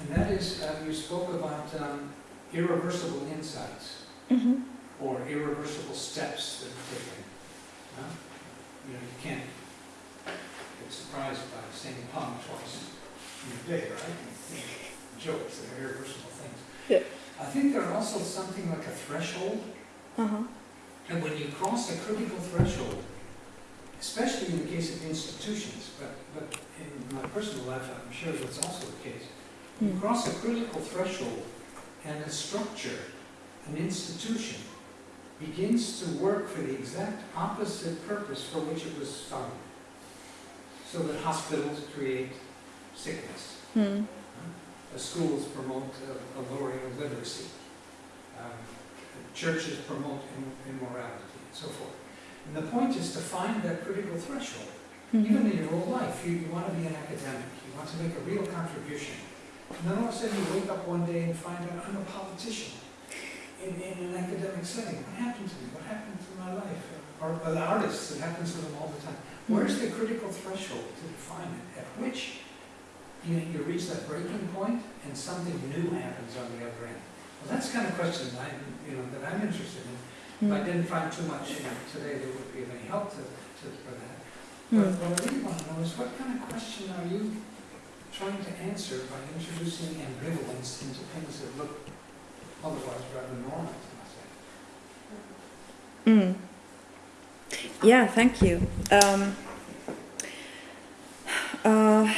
And that is, uh, you spoke about um, irreversible insights Mhm. or irreversible steps that are taken. huh? You know, you can't get surprised by saying pun twice in a day, right? Jokes, they're irreversible things. Yeah. I think they're also something like a threshold Uh-huh. and when you cross a critical threshold, especially in the case of institutions, but, but in my personal life, I'm sure that's also the case. You Hmm. cross a critical threshold and a structure, an institution, begins to work for the exact opposite purpose for which it was founded. So that hospitals create sickness, Hmm. uh, schools promote a, a lowering of literacy. Um, churches promote im- immorality and so forth. And the point is to find that critical threshold. Even Mhm. in your whole life, you, you want to be an academic, you want to make a real contribution. And then all of a sudden you wake up one day and find out I'm a politician in, in an academic setting. What happened to me? What happened to my life? Or, or the artists, it happens to them all the time. Where's the critical threshold to define it? At which you, you reach that breaking point and something new happens on the other end. Well, that's the kind of question I, you know, that I'm interested in. If I Hmm. didn't find too much you know, today that would be of any help to, to, for that. Hmm. But what I really want to know is what kind of question are you trying to answer by introducing ambivalence into things that look otherwise rather normal to myself? Mm. Yeah, thank you. Um, uh,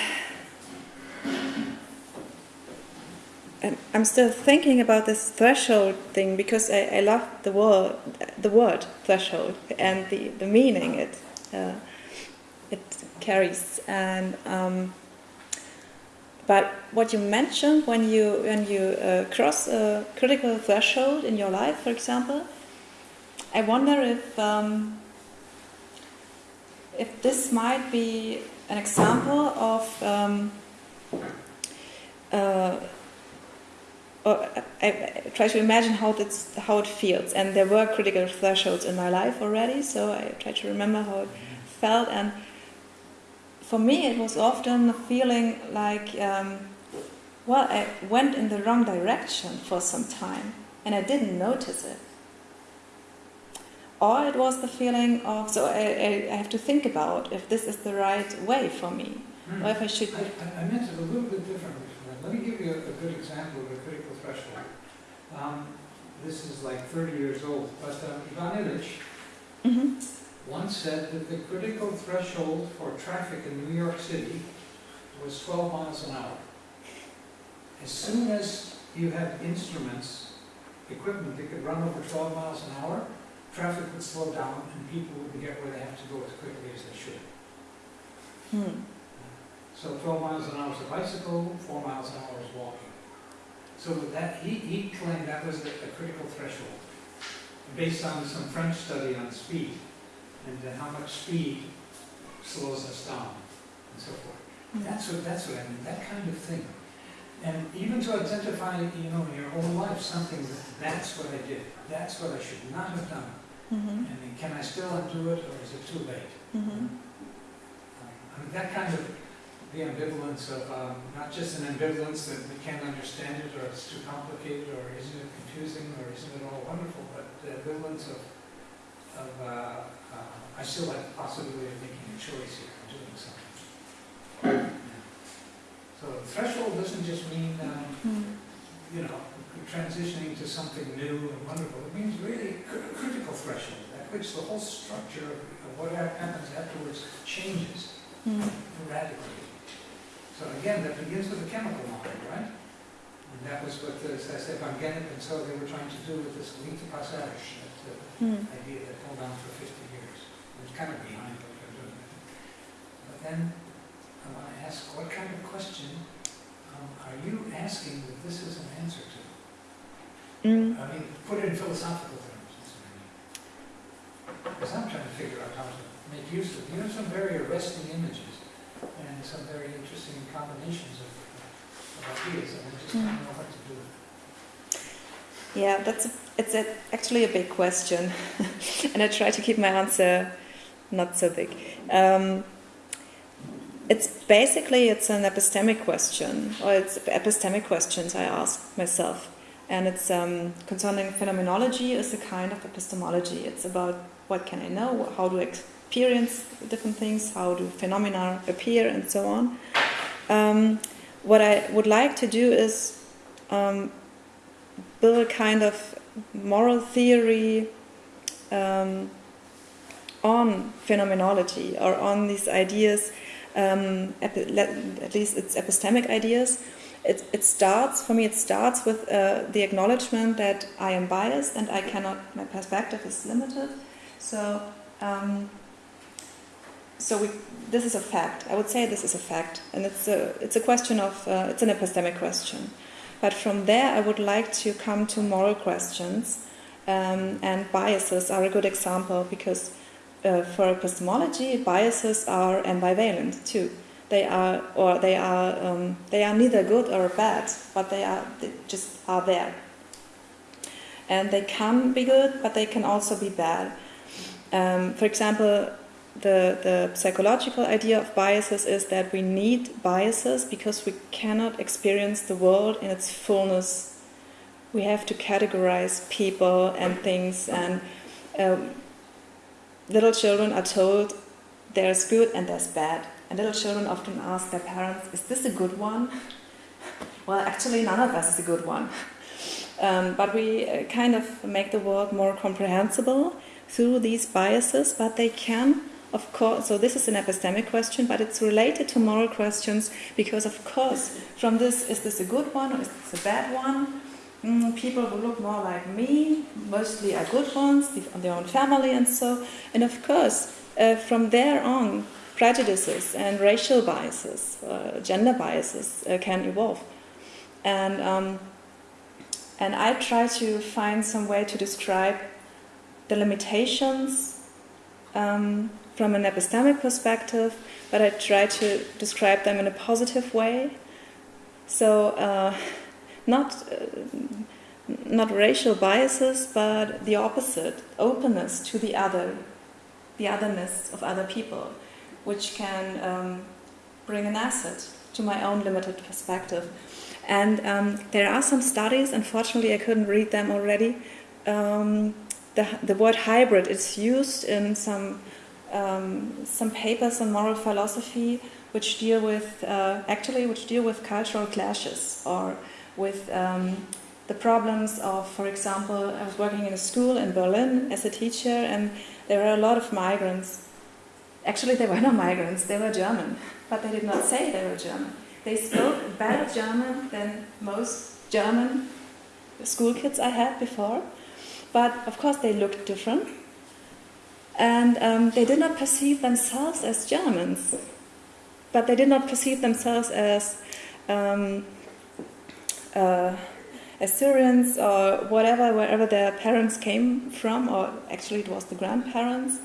I'm still thinking about this threshold thing because I, I love the word, the word threshold and the, the meaning it uh, it carries. And um, but what you mentioned when you when you uh, cross a critical threshold in your life, for example, I wonder if um, if this might be an example of um, uh, or I, I try to imagine how that's how it feels, and there were critical thresholds in my life already, so I try to remember how it felt, and for me it was often a feeling like, um, well, I went in the wrong direction for some time, and I didn't notice it or it was the feeling of so I, I, I have to think about if this is the right way for me or if I should I, I- meant it a little bit differently. Let me give you a, a good example of a critical threshold. Um, this is like 30 years old, but um, Ivan Illich hmm once said that the critical threshold for traffic in New York City was 12 miles an hour. As soon as you have instruments, equipment that could run over 12 miles an hour, traffic would slow down and people wouldn't get where they have to go as quickly as they should. Hmm. So 12 miles an hour is a bicycle, 4 miles an hour is walking. So that, he, he claimed that was a, a critical threshold, based on some French study on speed, and how much speed slows us down, and so forth. That's what, that's what I mean, that kind of thing. And even to identify, you know, in your own life, something that, that's what I did, that's what I should not have done. Hmm And then can I still undo it, or is it too late? hmm I mean, that kind of, the ambivalence of, um, not just an ambivalence that we can't understand it, or it's too complicated, or isn't it confusing, or isn't it all wonderful, but the ambivalence of, of, uh, uh, I still have the possibility of making a choice here, and doing something. Yeah. So threshold doesn't just mean, um, Hmm. You know, transitioning to something new and wonderful. It means really cr- critical threshold, at which the whole structure of what happens afterwards changes Hmm. radically. So again, that begins with the chemical mind, right? And that was what, the- said, Van Gennep and so they were trying to do with this Link to Passage, that uh, Hmm. idea that held on for 50 years. It was kind of behind what they're doing. But then I want to ask, what kind of question are you asking that this is an answer to? Mm. I mean, put it in philosophical terms. that's what I mean. Because I'm trying to figure out how to make use of, you have some very arresting images and some very interesting combinations of, of ideas, and I just don't know what to do with. Yeah, that's a, it's a, actually a big question, <laughs> and I try to keep my answer not so big. Um, it's basically it's an epistemic question, or it's epistemic questions I ask myself, and it's um, concerning phenomenology is a kind of epistemology. It's about what can I know, how do I experience different things, how do phenomena appear, and so on. Um, what I would like to do is um, build a kind of moral theory um, on phenomenology or on these ideas, um, at least it's epistemic ideas. It, it starts, for me, it starts with uh, the acknowledgement that I am biased and I cannot, my perspective is limited. So, um, so we, this is a fact. I would say this is a fact, and it's a, it's a question of, uh, it's an epistemic question. But from there, I would like to come to moral questions, um, and biases are a good example because uh, for epistemology, biases are ambivalent too. They are, or they are, um, they are neither good or bad, but they are, they just are there. And they can be good, but they can also be bad. Um, for example, the, the psychological idea of biases is that we need biases because we cannot experience the world in its fullness. We have to categorize people and things, and um, little children are told there's good and there's bad. And little children often ask their parents, Is this a good one? well, actually, none of us is a good one. Um, but we uh, kind of make the world more comprehensible through these biases, but they can of course, so this is an epistemic question, but it's related to moral questions because, of course, from this, is this a good one or is this a bad one? Mm, people who look more like me mostly are good ones, on their own family and so. And of course, uh, from there on, prejudices and racial biases, uh, gender biases uh, can evolve. And, um, and I try to find some way to describe the limitations um, from an epistemic perspective, but I try to describe them in a positive way. So, uh, not uh, not racial biases, but the opposite: openness to the other, the otherness of other people, which can um, bring an asset to my own limited perspective. And um, there are some studies. Unfortunately, I couldn't read them already. Um, the, the word hybrid is used in some um, some papers on moral philosophy which deal with uh, actually which deal with cultural clashes or with um, the problems of, for example, I was working in a school in Berlin as a teacher, and there were a lot of migrants. Actually, they were not migrants; they were German, but they did not say they were German. They spoke better German than most German school kids I had before, but of course they looked different and um, they did not perceive themselves as Germans, but they did not perceive themselves as um, uh, Assyrians or whatever, wherever their parents came from, or actually it was the grandparents.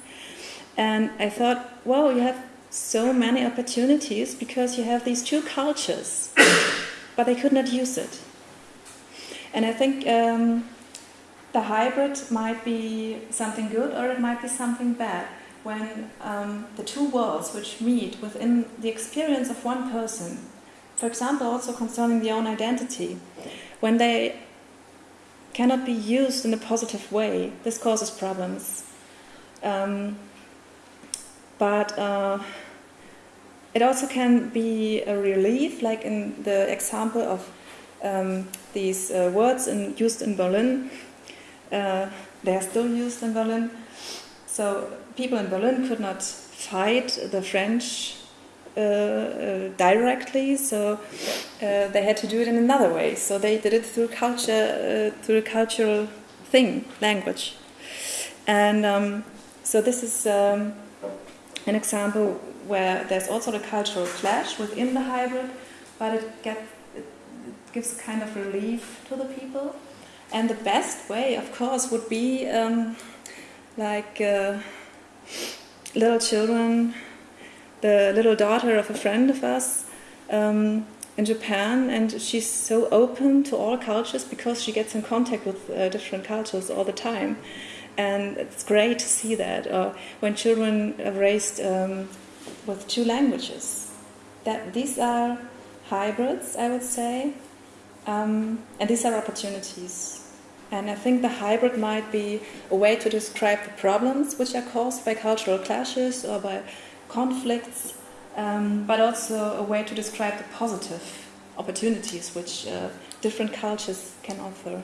And I thought, well, you have so many opportunities because you have these two cultures, <coughs> but they could not use it. And I think um, the hybrid might be something good or it might be something bad. When um, the two worlds which meet within the experience of one person, for example, also concerning the own identity, when they cannot be used in a positive way, this causes problems. Um, but uh, it also can be a relief, like in the example of um, these uh, words in, used in Berlin uh, they are still used in Berlin. So people in Berlin could not fight the French directly, so uh, they had to do it in another way. So they did it through culture, uh, through a cultural thing, language. And um, so this is um, an example where there's also the cultural clash within the hybrid, but it, get, it gives kind of relief to the people. And the best way, of course, would be um, like uh, little children, the little daughter of a friend of us um, in Japan, and she's so open to all cultures because she gets in contact with uh, different cultures all the time. And it's great to see that. Or when children are raised um, with two languages, that these are hybrids, I would say, um, and these are opportunities. And I think the hybrid might be a way to describe the problems which are caused by cultural clashes or by conflicts, um, but also a way to describe the positive opportunities which uh, different cultures can offer.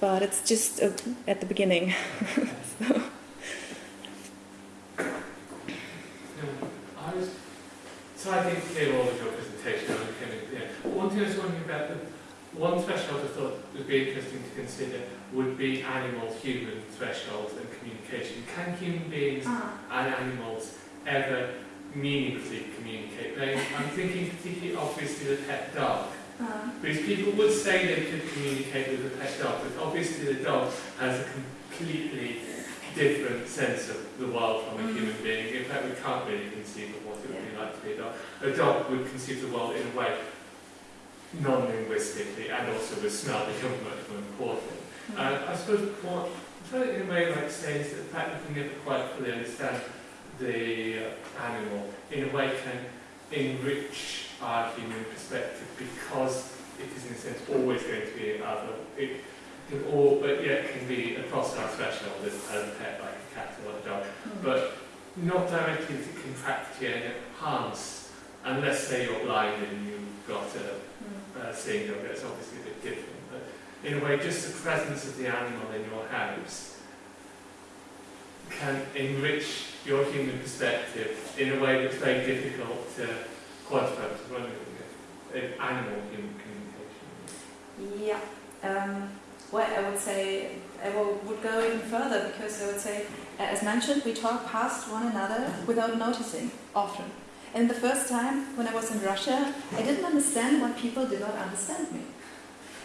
But it's just uh, at the beginning. <laughs> so. I was, so I think clear all of your presentation, I was kind of, yeah. One thing I was wondering about, the one threshold I thought would be interesting to consider would be animal-human thresholds and communication. Can human beings and animals ever meaningfully communicate? They, I'm thinking particularly obviously the pet dog. Uh, Because people would say they could communicate with a pet dog, but obviously the dog has a completely different sense of the world from a Mm. human being. In fact, we can't really conceive of what it would be like to be a dog. A dog would conceive the world in a way non-linguistically and also with smell become much more important. And I suppose what I'm trying to in a way like saying is that the fact that we never quite fully understand the uh, animal in a way can enrich our human perspective because it is in a sense always going to be other. It can all, but yet can be across our threshold as, as a pet like a cat or a dog, but not directly to contract and it harms unless say you're blind and you've got a uh, seeing dog, that's obviously a bit different. But in a way, just the presence of the animal in your house can enrich your human perspective in a way that's very difficult to quantify run with animal human communication. Yeah. Um, well, I would say I would go even further because I would say, uh, as mentioned, we talk past one another without noticing often. And the first time when I was in Russia, I didn't understand why people did not understand me.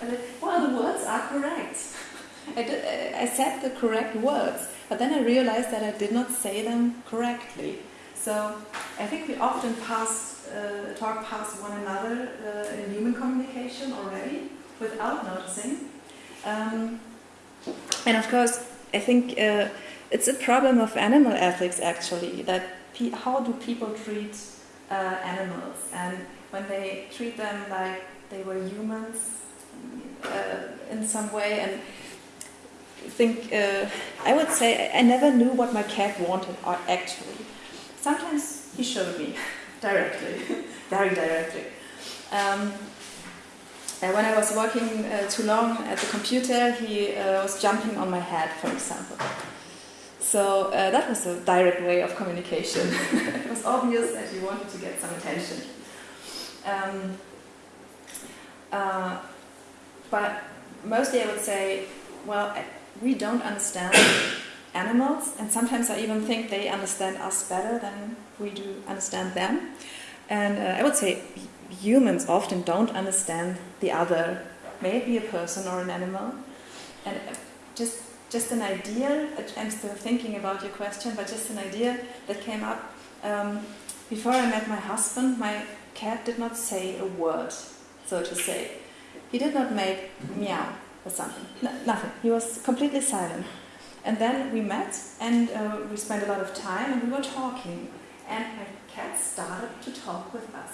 I well, the words are correct. <laughs> I, did, uh, I said the correct words, but then I realized that I did not say them correctly. So I think we often pass, uh, talk past one another uh, in human communication already without noticing. Um, and of course, I think uh, it's a problem of animal ethics actually, that how do people treat uh, animals? And when they treat them like they were humans uh, in some way, and think, uh, I would say I never knew what my cat wanted uh, actually. Sometimes he showed me <laughs> directly, <laughs> very directly. Um, and when I was working uh, too long at the computer, he uh, was jumping on my head, for example. So uh, that was a direct way of communication. <laughs> it was obvious that he wanted to get some attention. Um, uh, but mostly I would say, well, we don't understand animals, and sometimes I even think they understand us better than we do understand them. And uh, I would say humans often don't understand the other, maybe a person or an animal. And uh, just just an idea, I'm still thinking about your question, but just an idea that came up. Um, before I met my husband, my cat did not say a word, so to say. He did not make meow or something, no, nothing. He was completely silent. And then we met and uh, we spent a lot of time and we were talking. And my cat started to talk with us.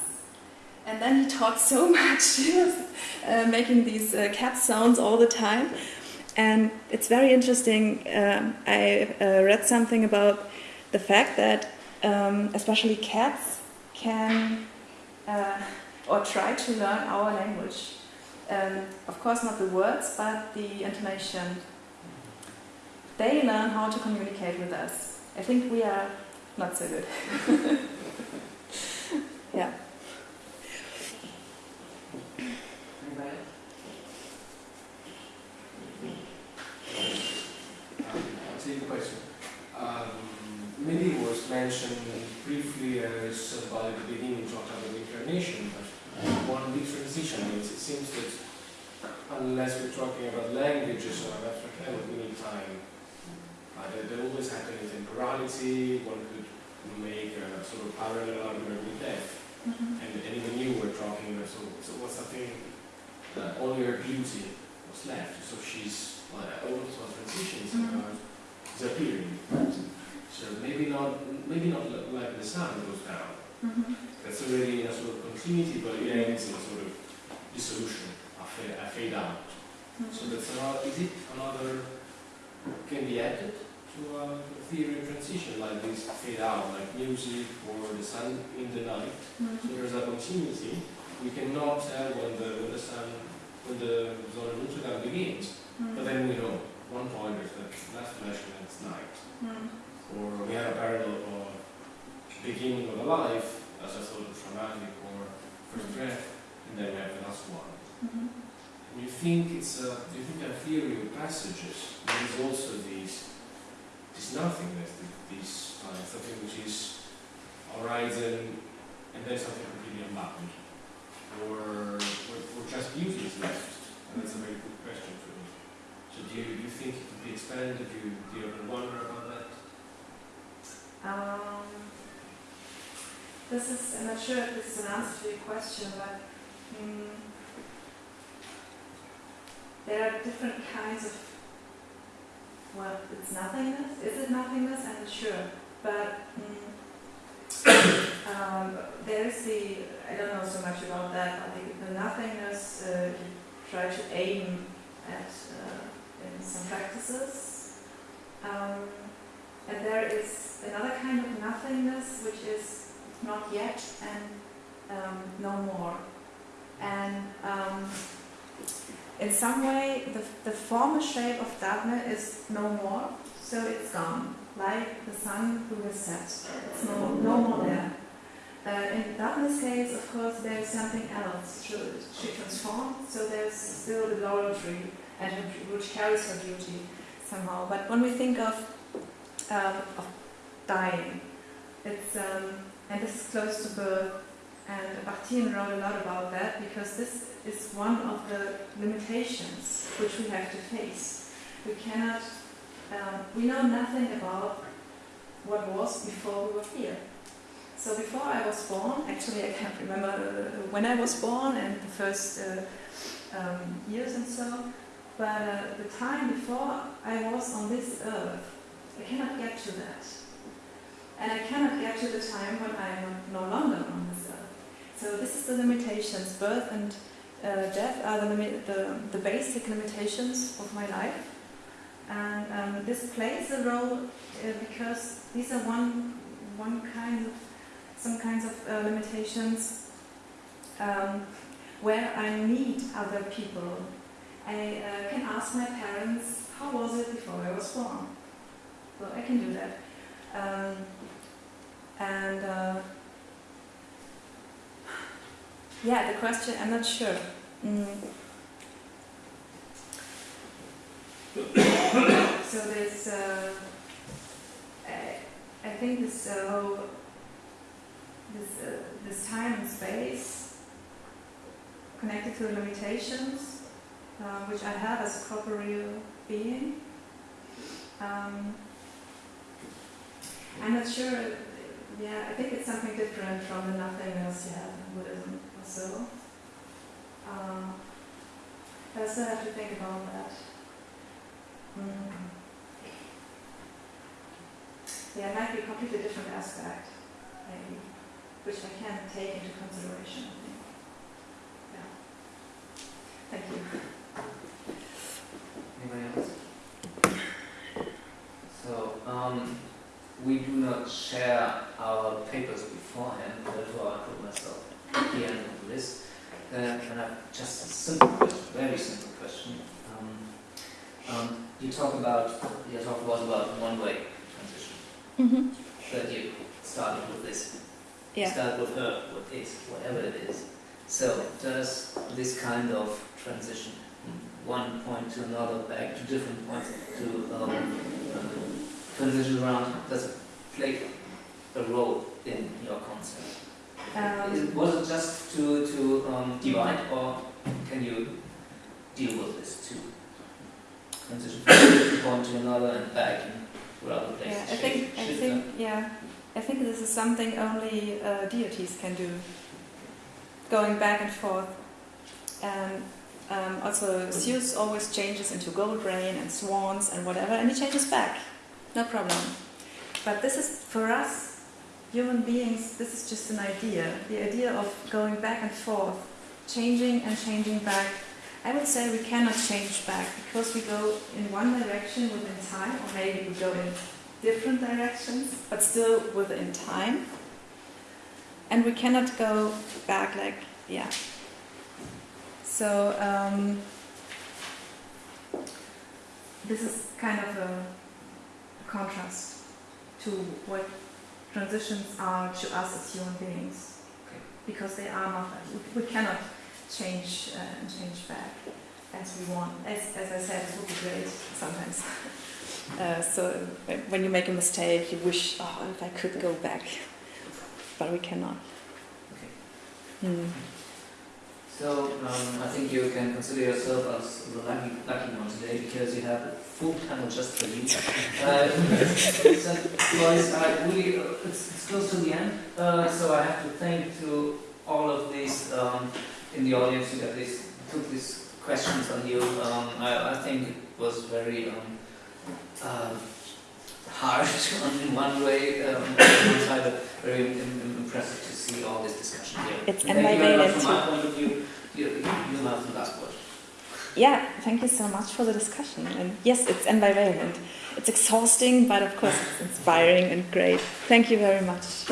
And then he talked so <laughs> much, he was uh, making these uh, cat sounds all the time. And it's very interesting. Um, I uh, read something about the fact that, um, especially cats, can uh, or try to learn our language. Um, of course, not the words, but the intonation. They learn how to communicate with us. I think we are not so good. <laughs> yeah. Anybody else? Same question. Um, Mindy was mentioned briefly as about the beginning talked about the incarnation, but one big transition is it seems that unless we're talking about languages or abstract language, we need time. I don't there, there always happened in temporality, one could make a sort of parallel argument with death. Mhm. And, and even you were talking, so, so what's something, uh, only her beauty was left, so she's, uh, also transitions Mhm. about disappearing. So maybe not, maybe not like the sun goes down, Mhm. that's already in a sort of continuity, but it ends in a sort of dissolution, a fade, a fade out. So Mhm. that's another, is it another, can be added to a theory of transition, like this fade out, like music or the sun in the night? So Mhm. there's a continuity, we cannot tell when the, when the sun, when the zona lucida begins, but Mhm. then we know, one point is that last flash and it's night. Mhm. Or we have a parallel of beginning of a life as a sort of traumatic or first breath, and then we have the last one. Mhm. You think it's a, do you think a theory of passages there is also these, this nothingness, th- this uh, something which is horizon and then something completely unbound? Or, or, or just beauty is left? And that's a very good question for me. So do you, do you think it could be expanded? Do you, do you ever wonder about that? Um, this is, I'm not sure if this is an answer to your question, but mm, there are different kinds of, well, it's nothingness. Is it nothingness? I'm not sure. But mm, <coughs> um, there is the, I don't know so much about that, but the, the nothingness uh, you try to aim at uh, in some practices. Um, and there is another kind of nothingness which is not yet and um, no more. And um, in some way, the, the former shape of Daphne is no more, so it's gone, like the sun who has set. It's no, no more there. Uh, in Daphne's case, of course, there is something else. She, transformed, so there's still the laurel tree, and which carries her beauty somehow. But when we think of um, of dying. It's um, and this is close to birth, and Bakhtin wrote a lot about that because this is one of the limitations which we have to face. We cannot, um, we know nothing about what was before we were here. So before I was born, actually I can't remember uh, when I was born and the first uh, um, years and so, but uh, the time before I was on this earth, I cannot get to that. And I cannot get to the time when I am no longer on. So this is the limitations. Birth and uh, death are the, the, the basic limitations of my life. And um, this plays a role uh, because these are one, one kind of, some kinds of uh, limitations um, where I need other people. I uh, can ask my parents, how was it before I was born? Well, I can do that. Um, and uh, yeah, the question, I'm not sure. Mm. <coughs> so there's, uh, I, I think this uh, whole, this, uh, this time and space connected to the limitations, uh, which I have as a corporeal being. Um, I'm not sure. Yeah, I think it's something different from the nothingness in Buddhism so. But I still have to think about that. Mm. Yeah, it might be a completely different aspect, maybe, which I can take into consideration. I think. Yeah. Thank you. Anybody else? So, um, we do not share our papers beforehand, therefore I put myself end of the list. Uh, and I have just a simple question, very simple question. Um, um, you talk about, you talk lot about one-way transition, Mm-hmm. that you started with this. Yeah. Start with her, with it, whatever it is. So, does this kind of transition one point to another, back to different points, to um, transition around, does it play a role in your concept? Is Um, was it just to, to um, divide, or can you deal with this too? Transition from one point to another and back in rather than Yeah, I think, I think, yeah, I think this is something only uh, deities can do. Going back and forth. And um, also, Zeus always changes into gold rain and swans and whatever, and he changes back. No problem. But this is, for us, human beings, this is just an idea. The idea of going back and forth, changing and changing back. I would say we cannot change back because we go in one direction within time, or maybe we go in different directions, but still within time. And we cannot go back like, yeah. So, um, this is kind of a contrast to what transitions are to us as human beings. Okay. Because they are not, we, we cannot change uh, and change back as we want. As, as I said, it would be great sometimes. <laughs> Uh, so when- you make a mistake, you wish, oh, if I could go back, but we cannot. Okay. Hmm. So um, I think you can consider yourself as the lucky, lucky one today because you have full panel just for you. Uh, so, guys, I really, uh, it's, it's close to the end, uh, so I have to thank to all of these um, in the audience who this, took these questions on you. Um, I, I think it was very um, uh, hard <laughs> in one way, um, on one side, but very im- im- impressive to see all this discussion here. It's Thank you very much ambivalent from my point of view. You, you, you have the last word. Yeah, thank you so much for the discussion. And yes, it's ambivalent. It's exhausting, but of course it's inspiring and great. Thank you very much.